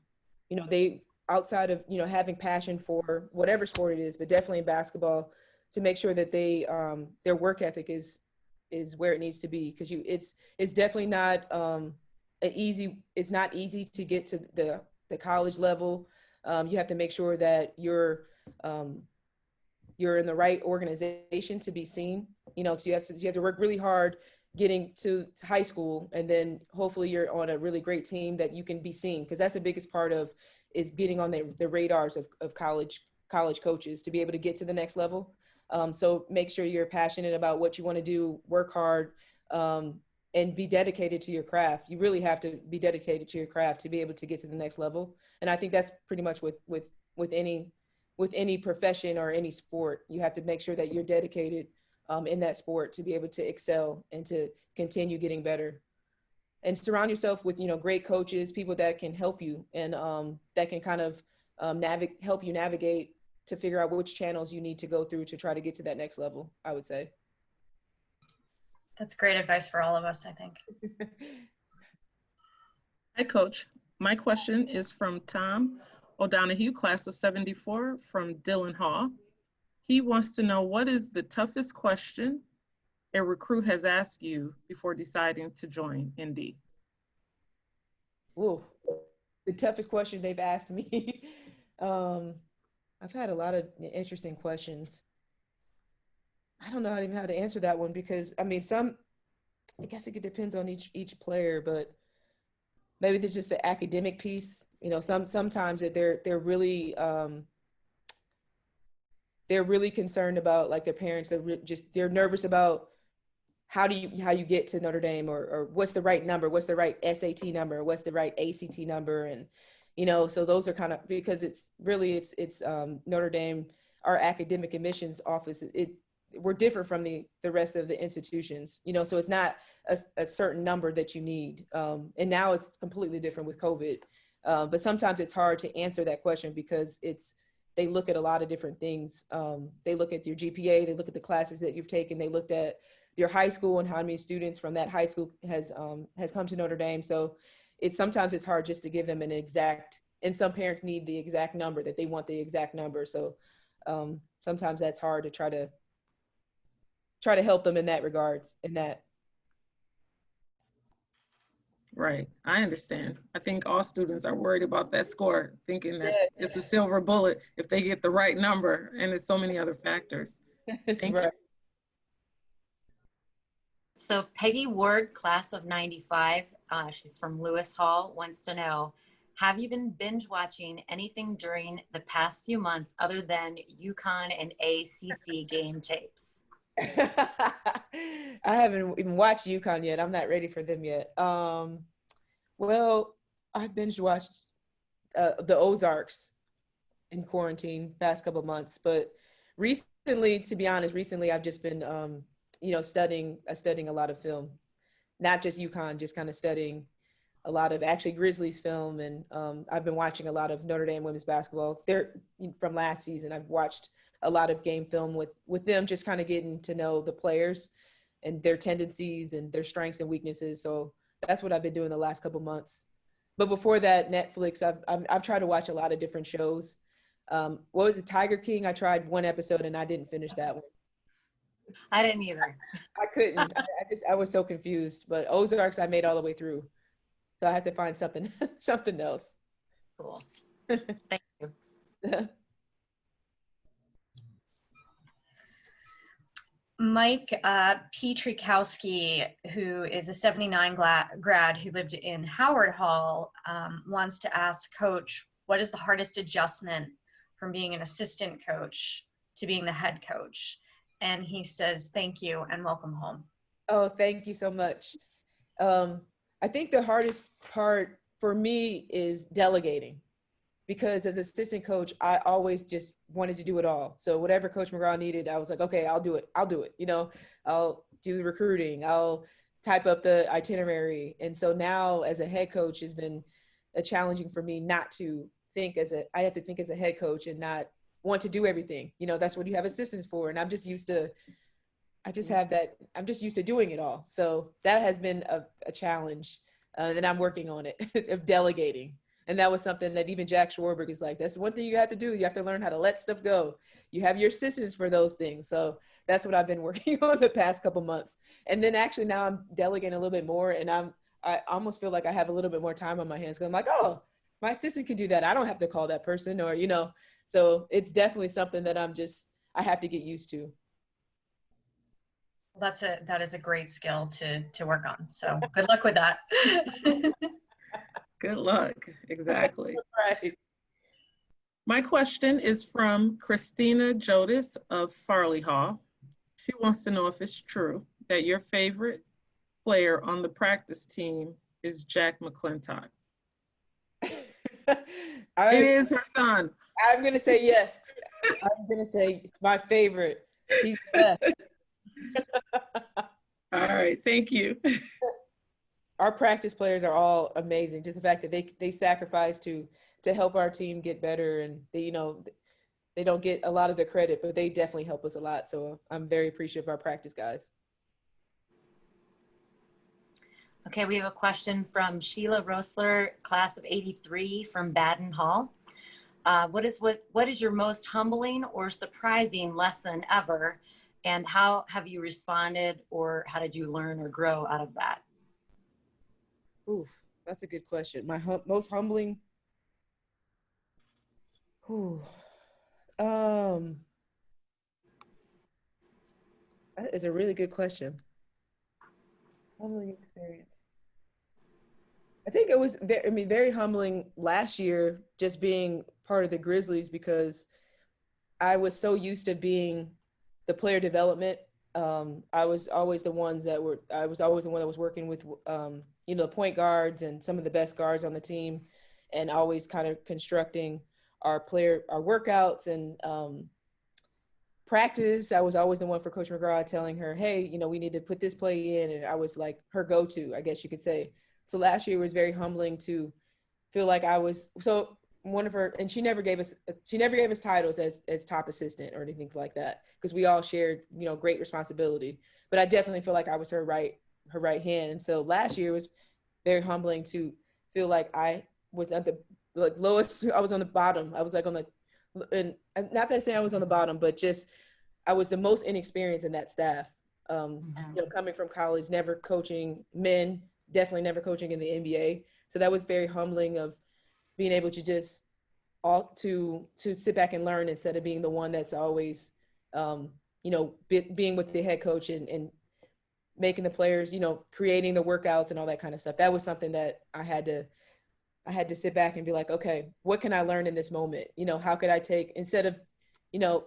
C: you know they outside of you know having passion for whatever sport it is, but definitely in basketball, to make sure that they um, their work ethic is is where it needs to be because you it's it's definitely not um, an easy it's not easy to get to the the college level. Um, you have to make sure that you're um, you're in the right organization to be seen. You know, so you have to you have to work really hard getting to high school and then hopefully you're on a really great team that you can be seen because that's the biggest part of is getting on the, the radars of, of college college coaches to be able to get to the next level um, so make sure you're passionate about what you want to do work hard um, and be dedicated to your craft. You really have to be dedicated to your craft to be able to get to the next level. And i think that's pretty much with with with any with any profession or any sport you have to make sure that you're dedicated um, in that sport to be able to excel and to continue getting better. And surround yourself with you know great coaches people that can help you and um, that can kind of um, help you navigate to figure out which channels you need to go through to try to get to that next level i would say
D: That's great advice for all of us, I think.
E: Hi, Coach. My question is from Tom O'Donohue, class of 74 from Dillon Hall. He wants to know what is the toughest question a recruit has asked you before deciding to join ND?
C: Ooh, the toughest question they've asked me um, i've had a lot of interesting questions i don't know even how to answer that one because i mean some i guess it depends on each each player but maybe there's just the academic piece you know some sometimes that they're they're really um they're really concerned about like their parents they're re- just they're nervous about how do you how you get to Notre Dame or or what's the right number what's the right SAT number what's the right ACT number and you know so those are kind of because it's really it's it's um Notre Dame our academic admissions office it we're different from the the rest of the institutions you know so it's not a, a certain number that you need um, and now it's completely different with covid. Uh, but sometimes it's hard to answer that question because it's they look at a lot of different things. Um, they look at your gpa they look at the classes that you've taken they looked at your high school and how many students from that high school has um, has come to notre dame. So it's sometimes it's hard just to give them an exact and some parents need the exact number that they want the exact number. So um, sometimes that's hard to try to try to help them in that regards in that
E: Right, I understand. I think all students are worried about that score, thinking that
C: Yeah.
E: it's a silver bullet if they get the right number, and there's so many other factors. Thank you.
C: Right.
F: So Peggy Ward, class of 95, uh, she's from Lewis Hall, wants to know, have you been binge watching anything during the past few months other than UConn and ACC game tapes?
C: I haven't even watched UConn yet. I'm not ready for them yet. Um, well, I binge watched uh, the Ozarks in quarantine past couple months, but recently, to be honest, recently I've just been, um, you know, studying, uh, studying a lot of film, not just UConn, just kind of studying a lot of actually Grizzlies film, and um, I've been watching a lot of Notre Dame women's basketball. They're from last season. I've watched a lot of game film with with them, just kind of getting to know the players and their tendencies and their strengths and weaknesses. So that's what I've been doing the last couple months. But before that, Netflix, I've, I've, I've tried to watch a lot of different shows. Um, what was it, Tiger King? I tried one episode and I didn't finish that one.
F: I didn't either.
C: I couldn't. I, I just I was so confused. But Ozarks, I made all the way through, so I had to find something something else.
F: Cool. Thank you.
D: Mike uh, who is a 79 gla- grad who lived in Howard Hall, um, wants to ask Coach, what is the hardest adjustment from being an assistant coach to being the head coach? And he says, thank you and welcome home.
C: Oh, thank you so much. Um, I think the hardest part for me is delegating because as assistant coach, I always just wanted to do it all. So whatever Coach McGraw needed, I was like, okay, I'll do it. I'll do it. You know, I'll do the recruiting. I'll type up the itinerary. And so now as a head coach has been a challenging for me not to think as a, I have to think as a head coach and not want to do everything. You know, that's what you have assistants for. And I'm just used to, I just have that, I'm just used to doing it all. So that has been a, a challenge. Uh, and I'm working on it of delegating and that was something that even Jack Swarbrick is like, that's one thing you have to do. You have to learn how to let stuff go. You have your assistants for those things. So that's what I've been working on the past couple months. And then actually now I'm delegating a little bit more and I'm, I almost feel like I have a little bit more time on my hands. I'm like, oh, my assistant can do that. I don't have to call that person or, you know, so it's definitely something that I'm just, I have to get used to.
D: That's a that is a great skill to to work on. So good luck with that.
E: Good luck. Exactly.
C: right.
E: My question is from Christina Jodis of Farley Hall. She wants to know if it's true that your favorite player on the practice team is Jack McClintock.
C: I,
E: It is her son.
C: I'm gonna say yes. I'm gonna say my favorite. He's the best.
E: All right, thank you.
C: Our practice players are all amazing. Just the fact that they they sacrifice to to help our team get better, and they you know they don't get a lot of the credit, but they definitely help us a lot. So I'm very appreciative of our practice guys.
F: Okay, we have a question from Sheila Rosler, class of 83 from Badin Hall. Uh, what is what, what is your most humbling or surprising lesson ever? And how have you responded or how did you learn or grow out of that?
C: Ooh, that's a good question. My hum- most humbling. Ooh, um, that is a really good question. Humbling experience. I think it was. Very, I mean, very humbling last year, just being part of the Grizzlies because I was so used to being the player development. Um, I was always the ones that were. I was always the one that was working with, um, you know, point guards and some of the best guards on the team, and always kind of constructing our player, our workouts and um, practice. I was always the one for Coach McGraw telling her, "Hey, you know, we need to put this play in," and I was like her go-to, I guess you could say. So last year was very humbling to feel like I was so one of her and she never gave us she never gave us titles as as top assistant or anything like that because we all shared you know great responsibility. But i definitely feel like i was her right her right hand. And so last year was very humbling to feel like i was at the like lowest i was on the bottom. I was like on the and not that saying i was on the bottom but just i was the most inexperienced in that staff. Um you know coming from college never coaching men definitely never coaching in the nba so that was very humbling of being able to just all to to sit back and learn instead of being the one that's always um, you know be, being with the head coach and, and making the players, you know, creating the workouts and all that kind of stuff. That was something that I had to I had to sit back and be like, okay, what can I learn in this moment? You know, how could I take instead of, you know,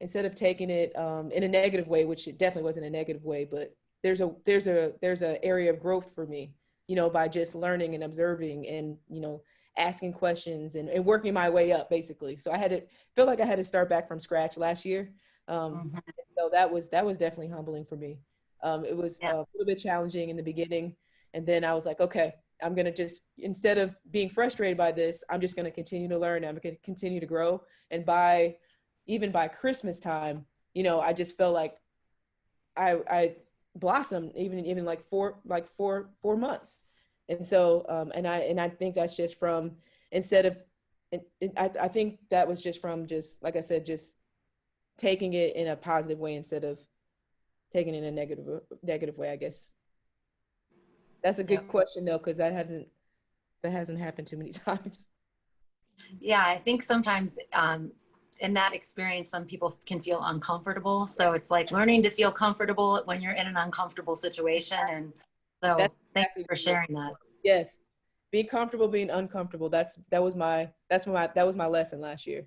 C: instead of taking it um, in a negative way, which it definitely wasn't a negative way, but there's a there's a there's a area of growth for me, you know, by just learning and observing and you know asking questions and, and working my way up basically. So I had to feel like I had to start back from scratch last year. Um,
F: Mhm.
C: So that was that was definitely humbling for me. Um, it was
F: Yeah.
C: a little bit challenging in the beginning, and then I was like, okay, I'm gonna just instead of being frustrated by this, I'm just gonna continue to learn. I'm gonna continue to grow, and by even by Christmas time, you know, I just felt like I I blossomed even even like four like four four months, and so um, and I and I think that's just from instead of it, I I think that was just from just like I said just taking it in a positive way instead of taking it in a negative negative way. I guess that's a good
F: Yeah.
C: question though because that hasn't that hasn't happened too many times.
F: Yeah, I think sometimes um, in that experience, some people can feel uncomfortable. So it's like learning to feel comfortable when you're in an uncomfortable situation. And so
C: That's
F: thank
C: exactly
F: you for sharing that.
C: Yes, being comfortable, being uncomfortable. That's that was my that's my that was my lesson last year,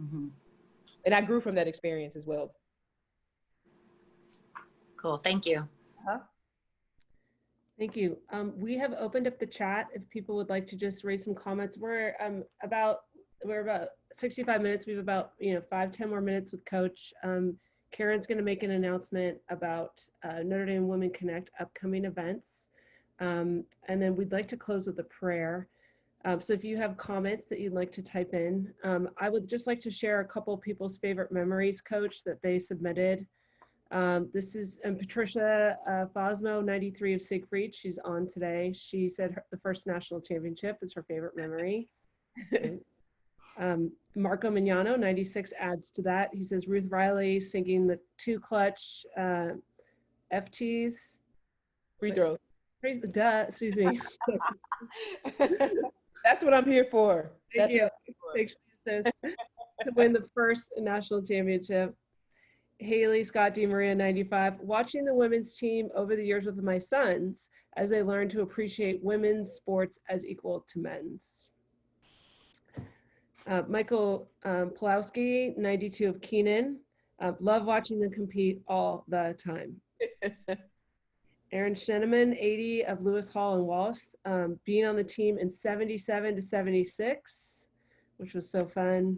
F: Mhm.
C: and I grew from that experience as well.
F: Cool. Thank you.
A: Thank you. Um, we have opened up the chat if people would like to just raise some comments. We're um, about we're about 65 minutes. We have about you know five ten more minutes with Coach. Um, Karen's going to make an announcement about uh, Notre Dame Women Connect upcoming events, um, and then we'd like to close with a prayer. Um, so if you have comments that you'd like to type in, um, I would just like to share a couple people's favorite memories, Coach, that they submitted. Um, this is um, Patricia uh, Fosmo, 93 of Siegfried. She's on today. She said her, the first national championship is her favorite memory. um, Marco Mignano, 96, adds to that. He says Ruth Riley singing the two clutch uh, FTs.
C: Free throw.
A: Praise the duh, excuse me.
C: That's what I'm here for.
A: Thank
C: That's
A: you.
C: what I'm here for.
A: Make you to win the first national championship. Haley Scott DeMaria 95. Watching the women's team over the years with my sons as they learn to appreciate women's sports as equal to men's. Uh, Michael um, Pulowski, 92 of Keenan. Uh, love watching them compete all the time. Aaron Scheneman, 80 of Lewis Hall and Wallace, um, being on the team in 77 to 76, which was so fun.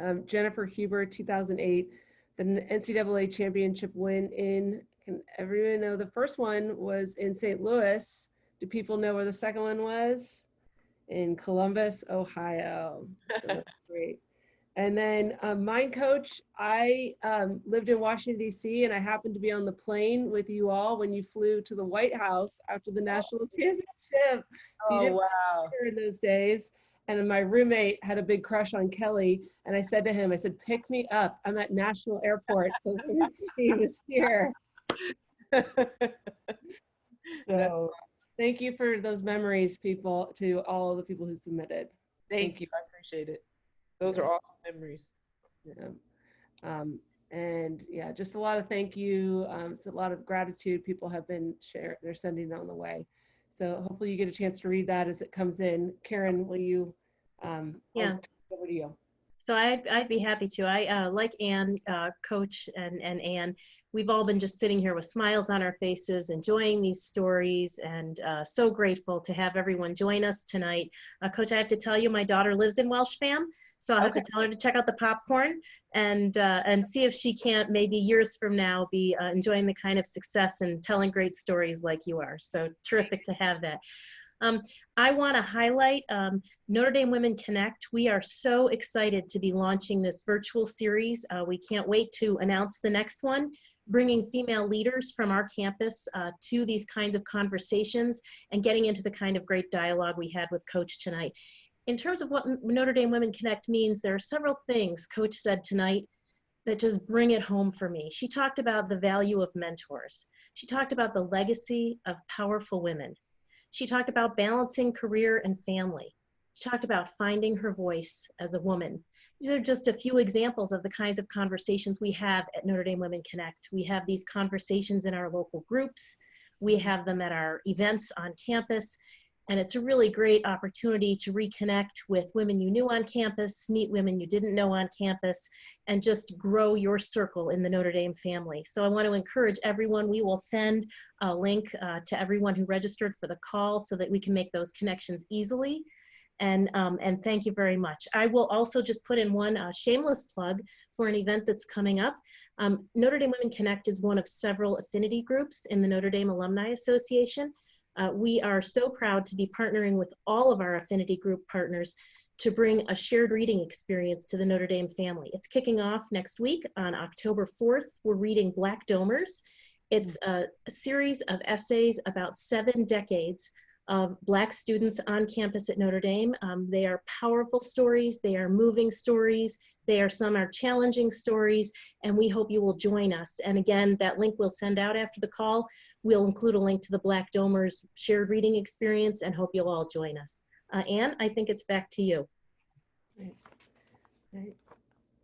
A: Um, Jennifer Huber, 2008, the NCAA championship win in, can everyone know the first one was in St. Louis? Do people know where the second one was? In Columbus, Ohio. So that's great. And then um, mine coach, I um, lived in Washington, D.C., and I happened to be on the plane with you all when you flew to the White House after the national championship. So
C: Oh wow.
A: in those days. And my roommate had a big crush on Kelly. And I said to him, I said, pick me up. I'm at National Airport. The women's team is here. So thank you for those memories, people, to all the people who submitted.
C: Thank you. I appreciate it. Those are awesome memories.
A: Yeah. Um, and yeah, just a lot of thank you. Um, it's a lot of gratitude. People have been sharing, they're sending on the way. So hopefully you get a chance to read that as it comes in. Karen, will you? Um,
B: Yeah.
A: turn it Over to you.
B: So I'd, I'd be happy to. I uh, like Anne, uh, Coach, and and Ann. We've all been just sitting here with smiles on our faces, enjoying these stories, and uh, so grateful to have everyone join us tonight. Uh, Coach, I have to tell you, my daughter lives in Welshfam, so I'll have to tell her to check out the popcorn and uh, and see if she can't maybe years from now be uh, enjoying the kind of success and telling great stories like you are. So terrific to have that. Um, I want to highlight um, Notre Dame Women Connect. We are so excited to be launching this virtual series. Uh, we can't wait to announce the next one, bringing female leaders from our campus uh, to these kinds of conversations and getting into the kind of great dialogue we had with Coach tonight. In terms of what Notre Dame Women Connect means, there are several things Coach said tonight that just bring it home for me. She talked about the value of mentors. She talked about the legacy of powerful women. She talked about balancing career and family. She talked about finding her voice as a woman these are just a few examples of the kinds of conversations we have at Notre Dame Women Connect. We have these conversations in our local groups. We have them at our events on campus. And it's a really great opportunity to reconnect with women you knew on campus, meet women you didn't know on campus, and just grow your circle in the Notre Dame family. So I want to encourage everyone, we will send a link uh, to everyone who registered for the call so that we can make those connections easily. And, um, and thank you very much. I will also just put in one uh, shameless plug for an event that's coming up. Um, Notre Dame Women Connect is one of several affinity groups in the Notre Dame Alumni Association. Uh, we are so proud to be partnering with all of our affinity group partners to bring a shared reading experience to the Notre Dame family. It's kicking off next week on October 4th. We're reading Black Domers. It's a, series of essays about seven decades of Black students on campus at Notre Dame. Um, they are powerful stories, they are moving stories, they are some are challenging stories, and we hope you will join us. And again, that link we'll send out after the call. We'll include a link to the Black Domers shared reading experience and hope you'll all join us. Uh, Anne, I think it's back to you.
A: Right.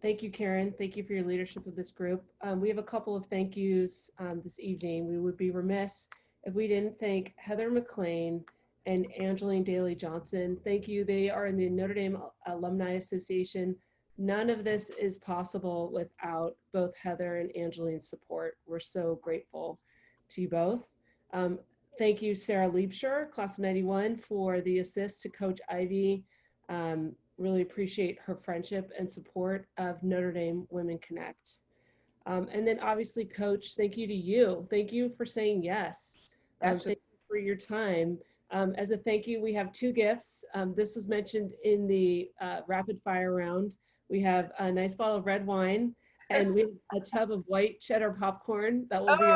A: Thank you, Karen. Thank you for your leadership of this group. Um, we have a couple of thank yous um, this evening. We would be remiss if we didn't thank Heather McLean and Angeline Daly Johnson. Thank you. They are in the Notre Dame Alumni Association. None of this is possible without both Heather and Angeline's support. We're so grateful to you both. Um, thank you, Sarah Liebscher, class of 91, for the assist to Coach Ivey. Um, really appreciate her friendship and support of Notre Dame Women Connect. Um, and then obviously, Coach, thank you to you. Thank you for saying yes. Um, thank you for your time. Um, as a thank you, we have two gifts. Um, this was mentioned in the uh, rapid fire round. We have a nice bottle of red wine and we have a tub of white cheddar popcorn that will be.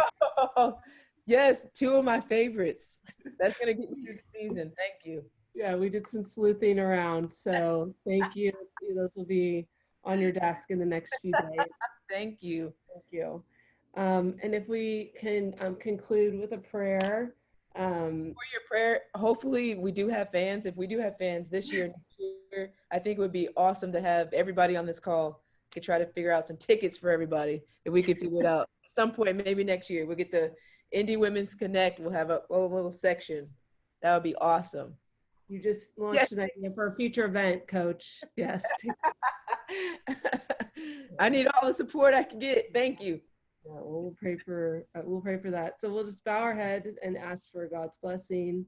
C: Oh, yes, two of my favorites. That's gonna get me through the season. Thank you.
A: Yeah, we did some sleuthing around. So thank you. Those will be on your desk in the next few days.
C: Thank you.
A: Thank you. Um, and if we can um, conclude with a prayer. Um,
C: For your prayer, hopefully we do have fans. If we do have fans this year, next year, I think it would be awesome to have everybody on this call to try to figure out some tickets for everybody. If we could figure it out at some point, maybe next year, we'll get the ND Women's Connect. We'll have a, a little section. That would be awesome.
A: you just launched an idea for a future event, Coach. Yes.
C: I need all the support I can get. Thank you.
A: Yeah, well, we'll pray for uh, we'll pray for that. So we'll just bow our head and ask for God's blessing.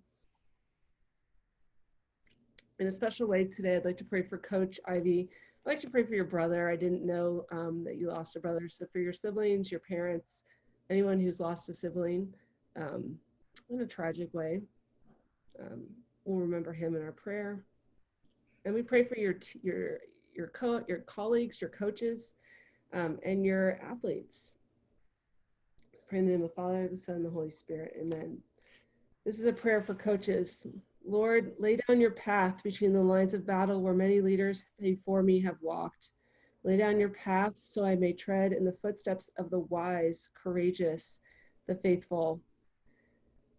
A: In a special way today, I'd like to pray for Coach Ivey. I'd like to pray for your brother. I didn't know um, that you lost a brother. So for your siblings, your parents, anyone who's lost a sibling um, in a tragic way, um, we'll remember him in our prayer. And we pray for your your your co- your colleagues, your coaches, um, and your athletes. Let's pray in the name of the Father, the Son, and the Holy Spirit. Amen. This is a prayer for coaches. Lord, lay down your path between the lines of battle where many leaders before me have walked. Lay down your path so I may tread in the footsteps of the wise, courageous, the faithful.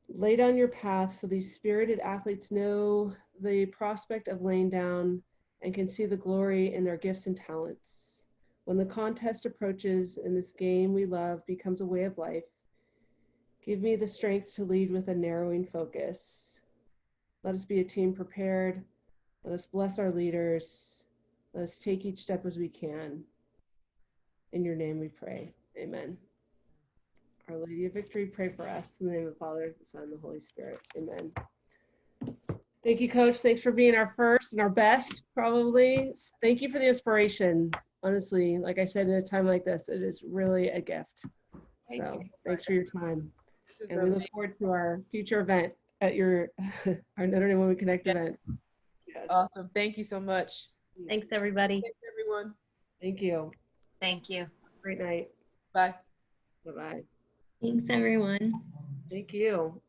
A: Lay down your path so these spirited athletes know the prospect of laying down and can see the glory in their gifts and talents. When the contest approaches and this game we love becomes a way of life, give me the strength to lead with a narrowing focus. Let us be a team prepared. Let us bless our leaders. Let us take each step as we can. In your name we pray. Amen. Our Lady of Victory, pray for us. In the name of the Father, the Son, and the Holy Spirit. Amen. Thank you, Coach. Thanks for being our first and our best, probably. Thank you for the inspiration. Honestly, like I said, in a time like this, it is really a gift.
C: Thank
A: so
C: you.
A: thanks for your time. And we look forward to our future event at your our Notre Dame Women Connect
C: Yeah.
A: event. Yes.
C: Awesome. Thank you so much.
B: Thanks, everybody.
C: Thanks, everyone.
A: Thank you.
F: Thank you.
A: Great night.
C: Bye.
A: Bye bye.
G: Thanks, everyone.
A: Thank you.